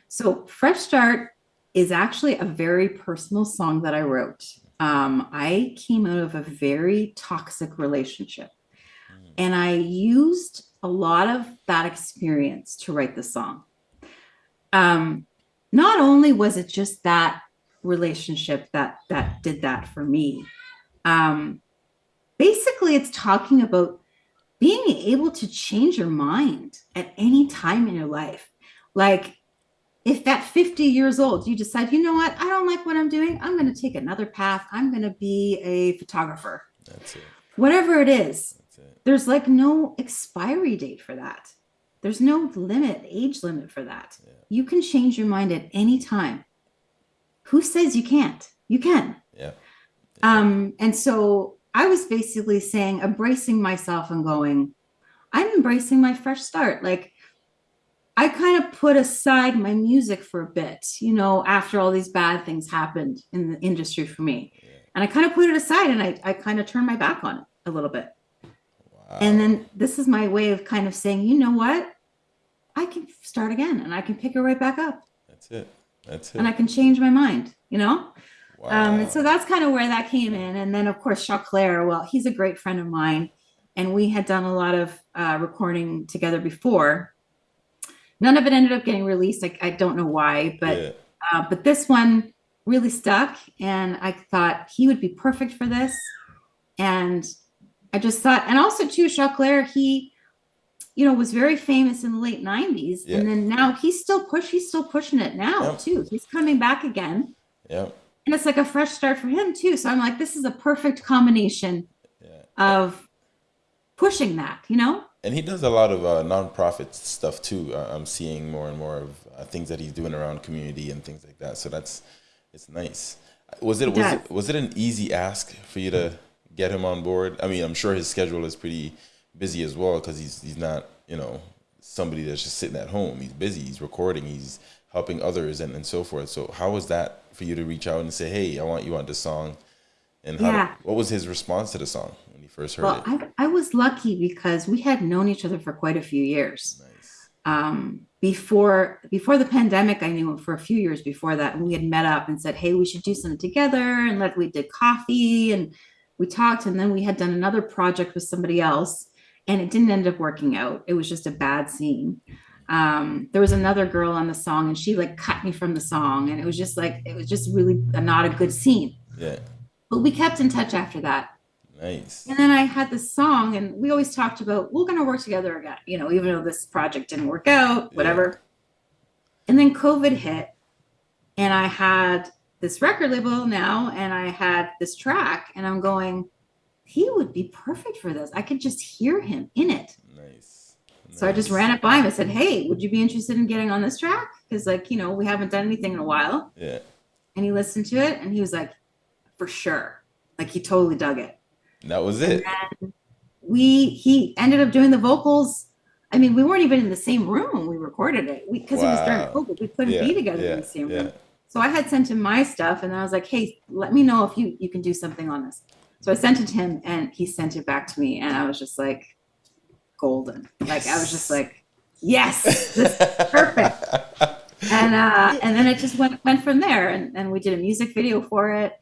so fresh start is actually a very personal song that I wrote. Um, I came out of a very toxic relationship, mm. and I used a lot of that experience to write the song. Um, not only was it just that relationship that that did that for me. Um, basically, it's talking about being able to change your mind at any time in your life. Like if at 50 years old you decide, you know what, I don't like what I'm doing, I'm going to take another path. I'm going to be a photographer. That's it. Whatever it is, it. there's like no expiry date for that. There's no limit, age limit for that. Yeah. You can change your mind at any time. Who says you can't? You can. Yeah. yeah. Um, and so I was basically saying, embracing myself and going, I'm embracing my fresh start. Like I kind of put aside my music for a bit, you know, after all these bad things happened in the industry for me. And I kind of put it aside and I, I kind of turned my back on it a little bit. Wow. And then this is my way of kind of saying, you know what? I can start again and I can pick it right back up. That's it. That's it. And I can change my mind, you know? Wow. Um, and so that's kind of where that came in. And then, of course, Choclair, well, he's a great friend of mine. And we had done a lot of uh, recording together before. None of it ended up getting released. I, I don't know why, but yeah. uh, but this one really stuck. And I thought he would be perfect for this. And I just thought, and also too, Choclair, he, you know, was very famous in the late 90s. Yeah. And then now he's still push, he's still pushing it now yep. too. He's coming back again. Yeah and it's like a fresh start for him too. So I'm like, this is a perfect combination yeah. of pushing that, you know. And he does a lot of uh, nonprofit stuff too. Uh, I'm seeing more and more of uh, things that he's doing around community and things like that. So that's it's nice. Was it, was it was it an easy ask for you to get him on board? I mean, I'm sure his schedule is pretty busy as well because he's he's not you know somebody that's just sitting at home. He's busy. He's recording. He's helping others and, and so forth. So how was that for you to reach out and say, "Hey, I want you on this song"? And how, yeah. what was his response to the song first heard well, it? I, I was lucky because we had known each other for quite a few years. Nice. Um, before before the pandemic, I knew him for a few years before that, and we had met up and said, "Hey, we should do something together." And like we did coffee and we talked, and then we had done another project with somebody else, and it didn't end up working out. It was just a bad scene um there was another girl on the song and she like cut me from the song and it was just like it was just really a, not a good scene yeah but we kept in touch after that nice and then i had this song and we always talked about we're going to work together again you know even though this project didn't work out whatever yeah. and then covid hit and i had this record label now and i had this track and i'm going he would be perfect for this i could just hear him in it Nice. so I just ran it by him. I said, "Hey, would you be interested in getting on this track? Because like you know we haven't done anything in a while." Yeah. And he listened to it, and he was like, "For sure!" Like he totally dug it. That was it. we he ended up doing the vocals. I mean, we weren't even in the same room when we recorded it because wow. it was during COVID. We couldn't yeah, be together yeah, in the same yeah. room. So I had sent him my stuff, and I was like, "Hey, let me know if you you can do something on this." So I sent it to him, and he sent it back to me, and I was just like, golden. Like I was just like, yes, this is *laughs* perfect. and uh, and then it just went went from there, and, and we did a music video for it.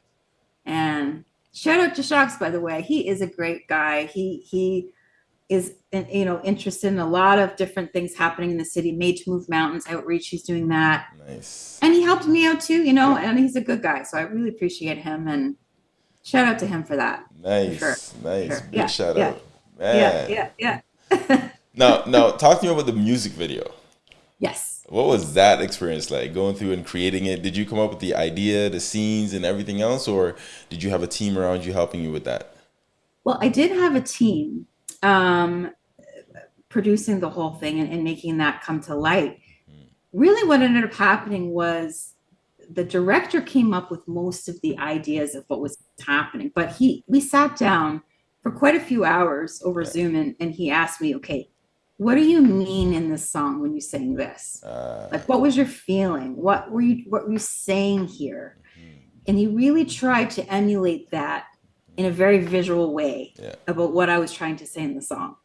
And shout out to Shocks, by the way, he is a great guy. He he is you know interested in a lot of different things happening in the city. Made to Move Mountains outreach, he's doing that. Nice. And he helped me out too, you know, and he's a good guy, so I really appreciate him and shout out to him for that. Nice, for sure. nice, sure. big yeah, shout yeah. out. Man. Yeah, yeah, yeah. *laughs* now, now, talk to me about the music video. Yes. What was that experience like going through and creating it? Did you come up with the idea, the scenes, and everything else, or did you have a team around you helping you with that? Well, I did have a team. Um, producing the whole thing and, and making that come to light, really what ended up happening was the director came up with most of the ideas of what was happening. But he we sat down for quite a few hours over Yeah. Zoom and, and he asked me, okay, what do you mean in this song when you sang this? Uh, Like what was your feeling? What were you what were you saying here? mhm. And he really tried to emulate that in a very visual way Yeah. about what I was trying to say in the song.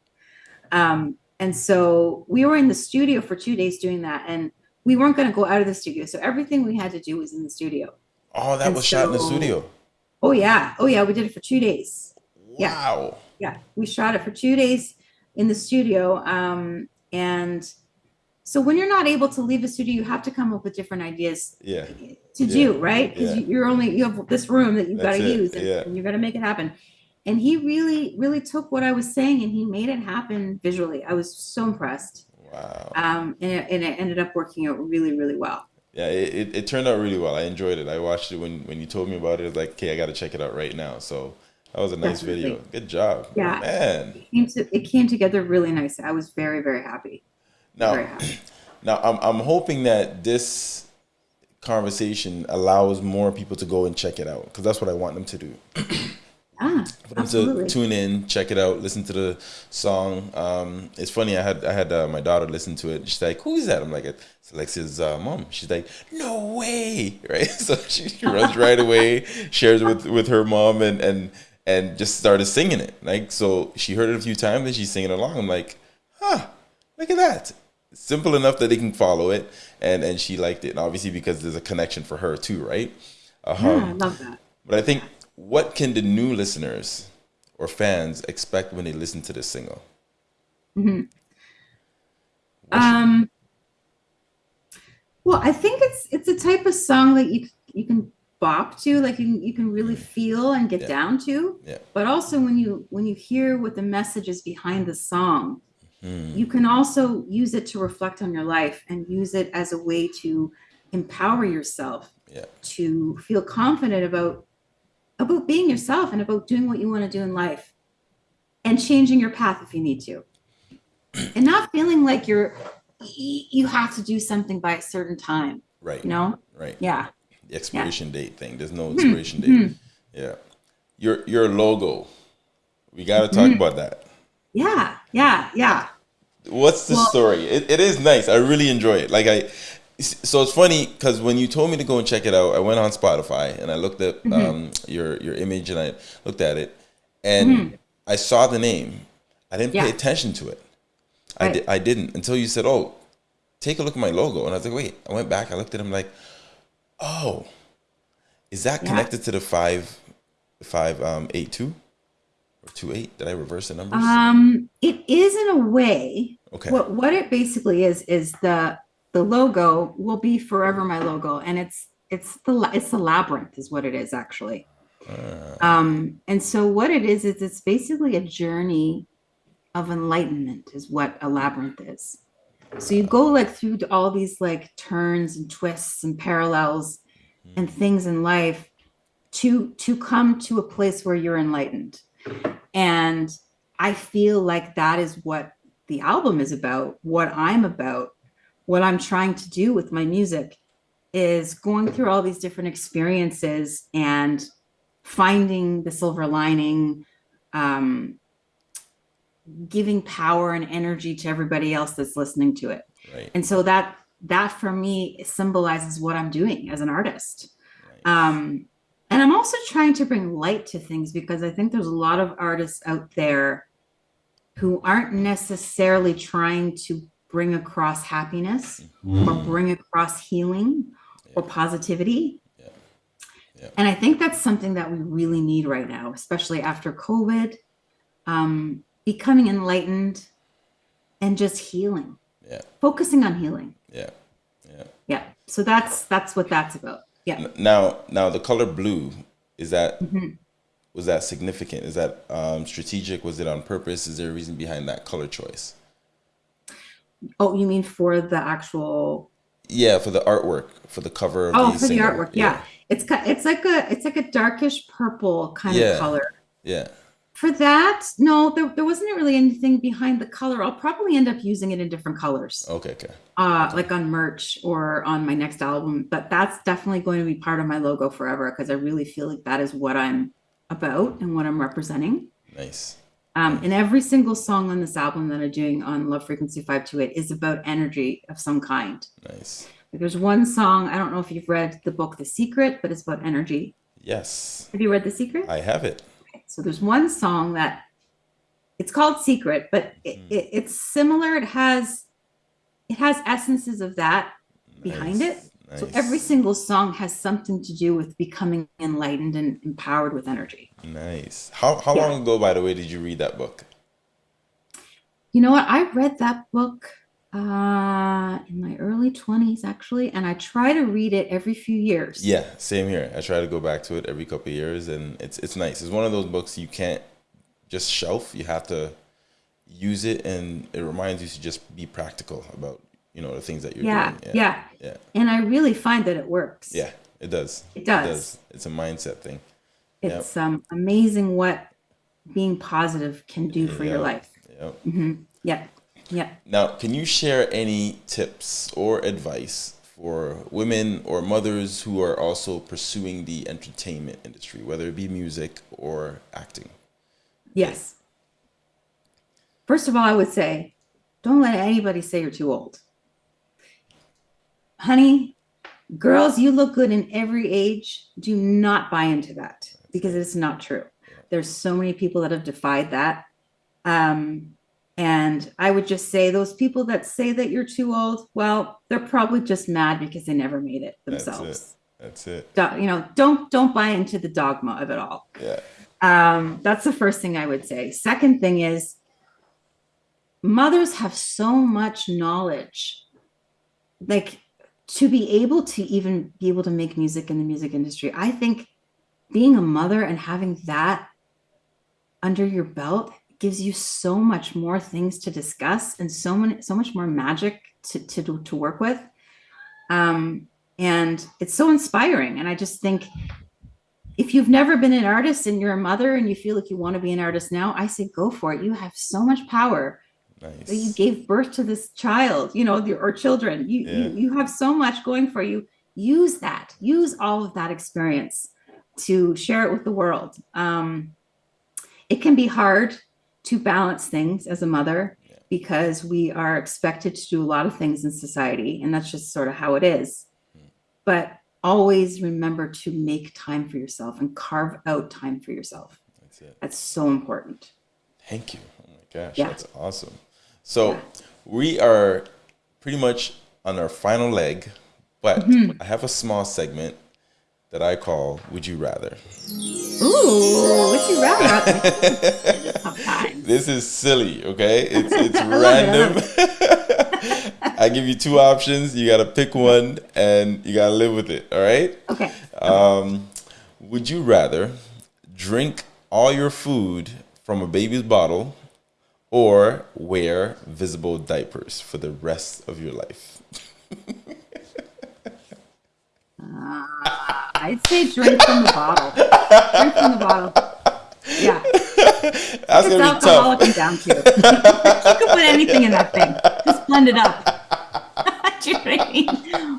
Um, and so we were in the studio for two days doing that, and we weren't going to go out of the studio. So everything we had to do was in the studio. Oh, that And was shot in the studio. Oh yeah, oh yeah, we did it for two days. Yeah. Wow. Yeah, we shot it for two days in the studio. Um, and so when you're not able to leave the studio, you have to come up with different ideas Yeah. to do, right? Because yeah. you're only you have this room that you've got to use, and, yeah. and you're gonna make it happen. And he really, really took what I was saying and he made it happen visually. I was so impressed. Wow. Um, and it, and it ended up working out really, really well. Yeah, it, it, it turned out really well. I enjoyed it. I watched it when, when you told me about it. I was like, okay, I got to check it out right now. So that was a nice video. Good job. Yeah. Man. It came, to, it came together really nice. I was very, very happy. Very Now, happy. *clears throat* now I'm, I'm hoping that this conversation allows more people to go and check it out because that's what I want them to do. *clears throat* Ah, for them absolutely. to tune in, check it out, listen to the song. Um, it's funny. I had I had uh, my daughter listen to it. She's like, "Who is that?" I'm like, "It's Alexia's uh, mom." She's like, "No way!" *laughs* Right? *laughs* So she, she runs right away, shares it with with her mom, and and and just started singing it. Like so, she heard it a few times and she's singing along. I'm like, "Huh? Look at that." Simple enough that they can follow it, and and she liked it. And obviously because there's a connection for her too, right? Um, yeah, I love that. but I think what can the new listeners or fans expect when they listen to this single? Hmm. Um, well, I think it's it's a type of song that you you can bop to, like you can, you can really feel and get Yeah. down to. Yeah. But also when you when you hear what the message is behind the song, Hmm. you can also use it to reflect on your life and use it as a way to empower yourself Yeah. to feel confident about about being yourself and about doing what you want to do in life and changing your path if you need to *clears throat* and not feeling like you're you have to do something by a certain time Right. you know Right. yeah Expiration date thing. There's no Mhm, expiration date. mhm. Yeah. Your your logo. We got to talk Mhm. about that. yeah yeah yeah What's the Well- story? It, it is nice. I really enjoy it. Like I, so it's funny because when you told me to go and check it out, I went on Spotify and I looked at Mm-hmm. um, your your image and I looked at it, and Mhm. I saw the name. I didn't pay attention to it. I di- I didn't until you said, "Oh, take a look at my logo," and I was like, "Wait." I went back. I looked at him like, "Oh, is that Yeah. connected to the five five um eight two or two eight? Did I reverse the numbers? um it is in a way okay. what what it basically is is the the logo will be forever my logo and it's it's the it's the labyrinth is what it is actually Uh, um and so what it is is it's basically a journey of enlightenment is what a labyrinth is so you go like through all these like turns and twists and parallels and things in life to to come to a place where you're enlightened. And i feel like that is what the album is about. What i'm about what i'm trying to do with my music is going through all these different experiences and finding the silver lining um, giving power and energy to everybody else that's listening to it right. and so that that for me symbolizes what i'm doing as an artist right. um and i'm also trying to bring light to things because i think there's a lot of artists out there who aren't necessarily trying to bring across happiness or bring across healing or positivity Yeah. Yeah. and i think that's something that we really need right now especially after covid um becoming enlightened and just healing Yeah. focusing on healing Yeah. Yeah. yeah so that's that's what that's about yeah Now, now the color blue is that Mhm. was that significant? Is that um, strategic? Was it on purpose? Is there a reason behind that color choice? oh you mean for the actual Yeah, for the artwork, for the cover of the. oh the for the artwork yeah. it's ki- it's like a it's like a darkish purple kind Yeah. of color Yeah. For that, no, there, there wasn't really anything behind the color. I'll probably end up using it in different colors, Okay, okay. uh, like on merch or on my next album. But that's definitely going to be part of my logo forever because I really feel like that is what I'm about and what I'm representing. Nice. Um, and every single song on this album that I'm doing on Love Frequency 528 is about energy of some kind. Nice. Like there's one song, I don't know if you've read the book The Secret, but it's about energy. Yes, Have you read The Secret? I have it. So there's one song that it's called Secret, but it, Mm. it, it's similar. It has it has essences of that behind it. Nice. So every single song has something to do with becoming enlightened and empowered with energy. Nice. How how Yeah. long ago, by the way, did you read that book? You know what? I read that book uh, in my early 20s, actually, and I try to read it every few years. Yeah, same here. I try to go back to it every couple of years, and it's it's nice. It's one of those books you can't just shelf. You have to use it, and it reminds you to just be practical about you know the things that you're Yeah, doing. yeah. yeah, yeah And I really find that it works. yeah. It does. It does. It's a mindset thing. Yep. It's um, amazing what being positive can do for your Yeah. life. Yep. hmm Yeah, yeah. Now, can you share any tips or advice for women or mothers who are also pursuing the entertainment industry, whether it be music or acting? Yes. First of all, I would say don't let anybody say you're too old. Honey, girls, you look good in every age. Do not buy into that because it's not true. There's so many people that have defied that. Um, and I would just say those people that say that you're too old, well, they're probably just mad because they never made it themselves. That's it. That's it. You know, don't don't buy into the dogma of it all. Yeah. Um, that's the first thing I would say. Second thing is mothers have so much knowledge. Like to be able to even be able to make music in the music industry, I think being a mother and having that under your belt gives you so much more things to discuss and so many so much more magic to to, to work with. Um, and it's so inspiring. And I just think if you've never been an artist and you're a mother and you feel like you want to be an artist now, I say go for it. You have so much power. that You gave birth to this child, you know, or children. You, Yeah. you you have so much going for you. Use that. Use all of that experience to share it with the world. Um, it can be hard to balance things as a mother Yeah. because we are expected to do a lot of things in society, and that's just sort of how it is. But always remember to make time for yourself and carve out time for yourself. That's it. That's so important. Thank you. Oh my gosh, Yeah. that's awesome. So we are pretty much on our final leg, but Mm-hmm. I have a small segment that I call "Would You Rather." Ooh, would you rather? *laughs* This is silly, okay? It's *laughs* it's I love it, I random. *laughs* I give you two options. You gotta pick one, and you gotta live with it. All right? Okay. Um, would you rather drink all your food from a baby's bottle, or wear visible diapers for the rest of your life? Uh, I'd say drink from the bottle. Drink from the bottle. Yeah. That's It's gonna be tough. and down to. you can put anything in that thing. Just blend it up. *laughs* You know I mean?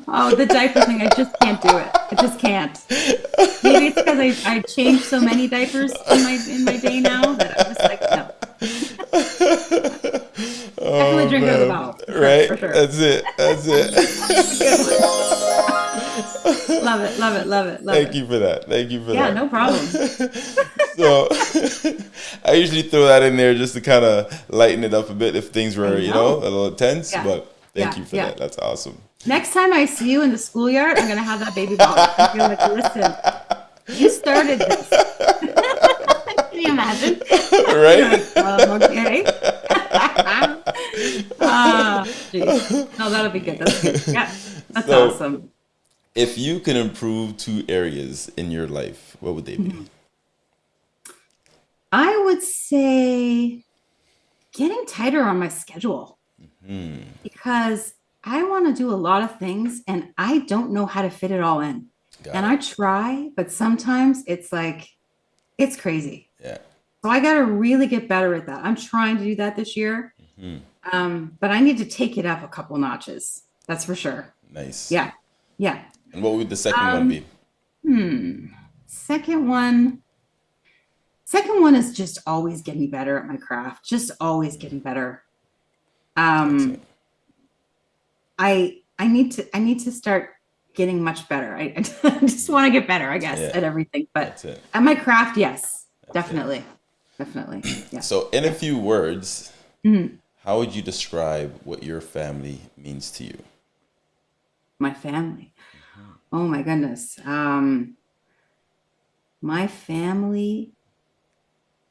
Oh, the diaper thing, I just can't do it. I just can't. Maybe it's because I, I changed so many diapers in my in my day now that I'm just like, no. Definitely oh, drink out of the bottle. Right? Sure. That's it. That's it. *laughs* *laughs* Love it, love it, love it, love it. Thank it. you for that. Thank you for Yeah, that. no problem. *laughs* So *laughs* I usually throw that in there just to kind of lighten it up a bit if things were, I you know, know. a little tense. Yeah. But thank Yeah, you for yeah. that. That's awesome. Next time I see you in the schoolyard, I'm gonna have that baby bottle. I'm gonna like, listen, you started this. Can you imagine? right? Um, okay. Ah, no, that'll be good. That's good. Yeah, that's So- awesome. If you can improve two areas in your life, what would they be? Mm-hmm. I would say getting tighter on my schedule because I want to do a lot of things and I don't know how to fit it all in. Got and it. I try, but sometimes it's like, it's crazy. yeah. So I got to really get better at that. I'm trying to do that this year. Mhm. Um, but I need to take it up a couple notches. That's for sure. Nice. Yeah. Yeah. And what would the second one Um, be? Hmm. Second one. Second one is just always getting better at my craft. Just always getting better. Um, I I need to I need to start getting much better. I, *laughs* I just want to get better, I guess, Yeah. at everything. But at my craft, yes, it. definitely, definitely, yeah. So, in a few words, Mhm. how would you describe what your family means to you? My family. Oh my goodness. Um, my family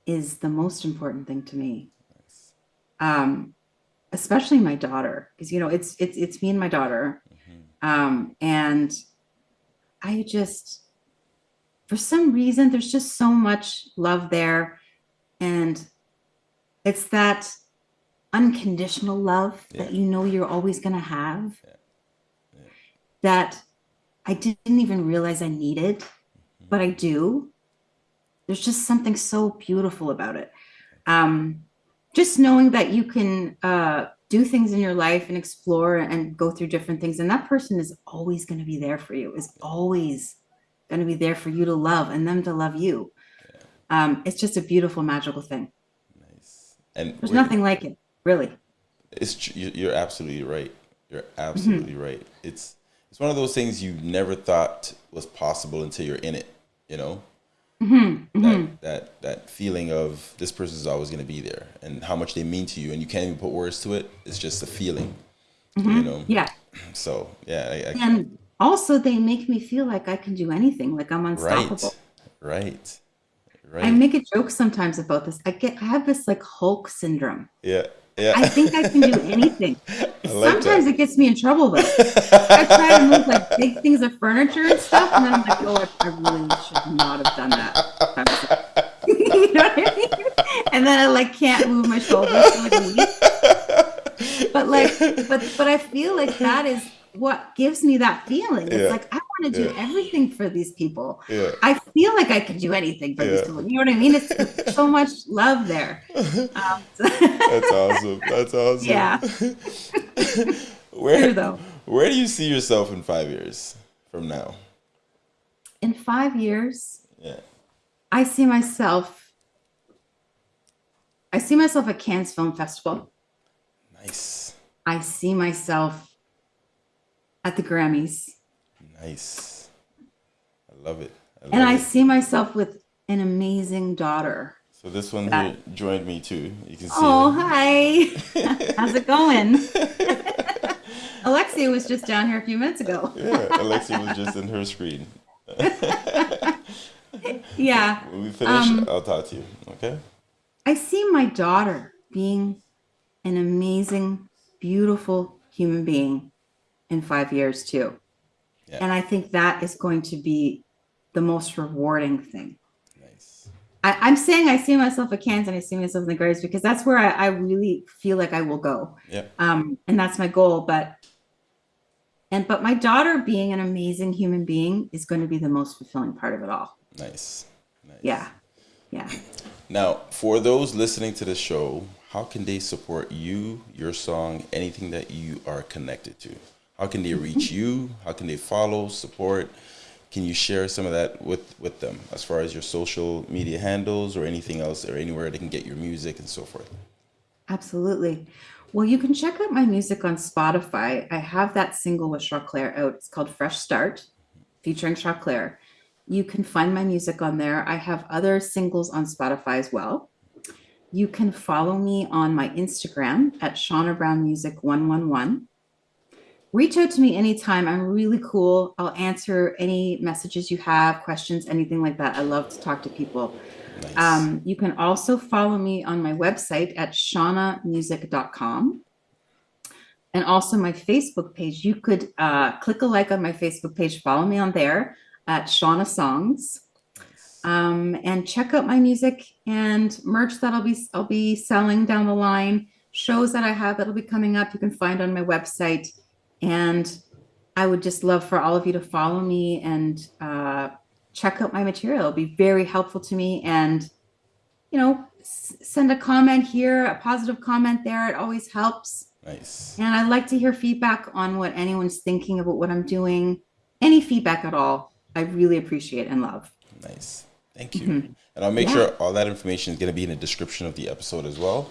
is the most important thing to me. Um, especially my daughter, because you know it's it's it's me and my daughter. Um, and I just, for some reason, there's just so much love there. And it's that unconditional love that you know you're always going to have Yeah. Yeah. that I didn't even realize I needed, but I do. There's just something so beautiful about it. Um, just knowing that you can uh, do things in your life and explore and go through different things, and that person is always going to be there for you. Is always going to be there for you to love and them to love you. Um, it's just a beautiful, magical thing. Nice. And There's nothing like it, really. It's you- you're absolutely right. You're absolutely right. It's it's one of those things you never thought was possible until you're in it. You know hmm that that that feeling of this person is always going to be there, and how much they mean to you, and you can't even put words to it. It's just a feeling. You know. Yeah. *clears throat* So yeah, I, I, And also, they make me feel like I can do anything, like I'm right, unstoppable. right, right. I make a joke sometimes about this. I get, I have this like Hulk syndrome. yeah, yeah. I think I can do *laughs* anything. like sometimes that. it gets me in trouble though. I try to move like big things of furniture and stuff, and then I'm like, oh, I, really should not have done that. I was like- *laughs* you know what I mean? And then I like can't move my shoulders like. But like, but but I feel like that is what gives me that feeling. It's Yeah. like I want to do Yeah. everything for these people. yeah. I feel like I can do anything for these people. You know what I mean? It's *laughs* so much love there. Um, *laughs* That's awesome. That's awesome. Yeah. *laughs* where True, though. Where do you see yourself in five years from now? In five years, Yeah. I see myself. I see myself at Cannes Film Festival. Nice. I see myself at the Grammys, Nice. I love it. I love and I it. see myself with an amazing daughter. So this one that- here joined me too. You can see. Oh, her. hi! *laughs* How's it going? *laughs* Alexia was just down here a few minutes ago. Yeah, Alexia was just in her screen. *laughs* Yeah. When we finish, Um, I'll talk to you. Okay. I see my daughter being an amazing, beautiful human being in five years too. Yeah. And I think that is going to be the most rewarding thing. Nice. I, I'm saying I see myself at Cannes and I see myself in the Grays because that's where I, I really feel like I will go. Yeah. Um, and that's my goal. But and but my daughter being an amazing human being is going to be the most fulfilling part of it all. Nice. Nice. Yeah. Yeah. Now, for those listening to the show, how can they support you, your song, anything that you are connected to? How can they reach you? How can they follow, support? Can you share some of that with, with them as far as your social media handles or anything else or anywhere they can get your music and so forth? Absolutely. Well, you can check out my music on Spotify. I have that single with Choclair out. It's called Fresh Start, featuring Choclair. You can find my music on there. I have other singles on Spotify as well. You can follow me on my Instagram at Shauna Brown Music 111. Reach out to me anytime. I'm really cool. I'll answer any messages you have, questions, anything like that. I love to talk to people. Nice. Um, you can also follow me on my website at shaunamusic.com and also my Facebook page. You could uh, click a like on my Facebook page, follow me on there at Shauna Songs, um, and check out my music and merch that I'll be I'll be selling down the line. Shows that I have that'll be coming up. You can find on my website, and I would just love for all of you to follow me and uh, check out my material. It'll be very helpful to me and you know, s- send a comment here, a positive comment there. It always helps. Nice. And I'd like to hear feedback on what anyone's thinking about what I'm doing. Any feedback at all, I really appreciate and love. Nice. Thank you. Mhm. And I'll make Yeah. sure all that information is going to be in the description of the episode as well.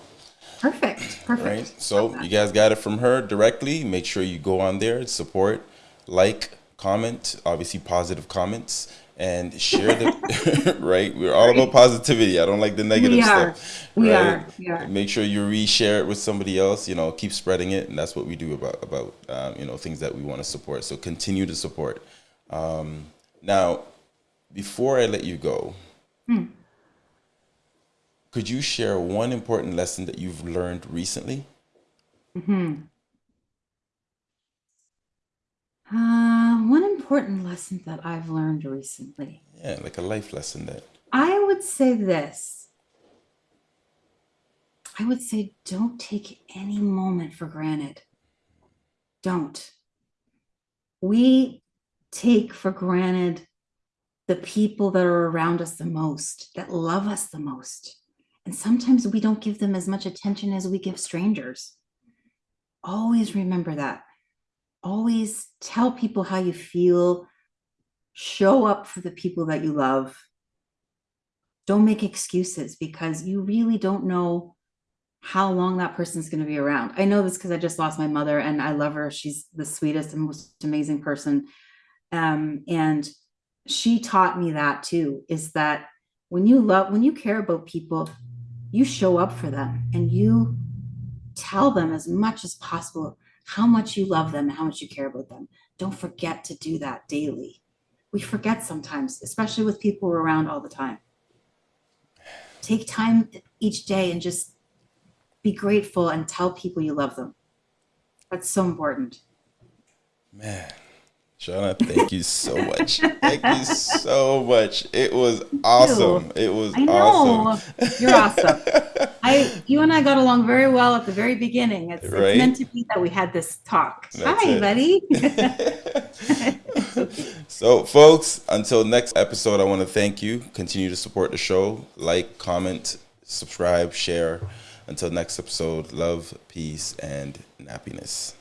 Perfect. Perfect. Right. So you guys got it from her directly. Make sure you go on there, support, like, comment, obviously positive comments, and share the *laughs* *laughs* right. We're all about positivity. I don't like the negative We are. stuff. We right? are. We are. Make sure you reshare it with somebody else. You know, keep spreading it, and that's what we do about about um, you know things that we want to support. So continue to support. Um, now, before I let you go, Hmm. Could you share one important lesson that you've learned recently? hmm Uh, one important lesson that I've learned recently. Yeah, like a life lesson that. I would say this. I would say don't take any moment for granted. Don't. We take for granted the people that are around us the most, that love us the most. And sometimes we don't give them as much attention as we give strangers. Always remember that. Always tell people how you feel. Show up for the people that you love don't make excuses because you really don't know how long that person's going to be around. I know this because I just lost my mother and I love her. She's the sweetest and most amazing person. Um, and she taught me that too is that when you love, when you care about people, you show up for them and you tell them as much as possible how much you love them and how much you care about them. Don't forget to do that daily. We forget sometimes, especially with people we're around all the time take time each day and just be grateful and tell people you love them. That's so important. Man, Shauna, thank you so much. Thank you so much. It was awesome. It was I know awesome. you're awesome. I, you and I got along very well at the very beginning. It's, Right? it's meant to be that we had this talk. That's Hi, it. buddy. *laughs* so, folks, until next episode, I want to thank you. Continue to support the show. Like, comment, subscribe, share. Until next episode, love, peace, and happiness.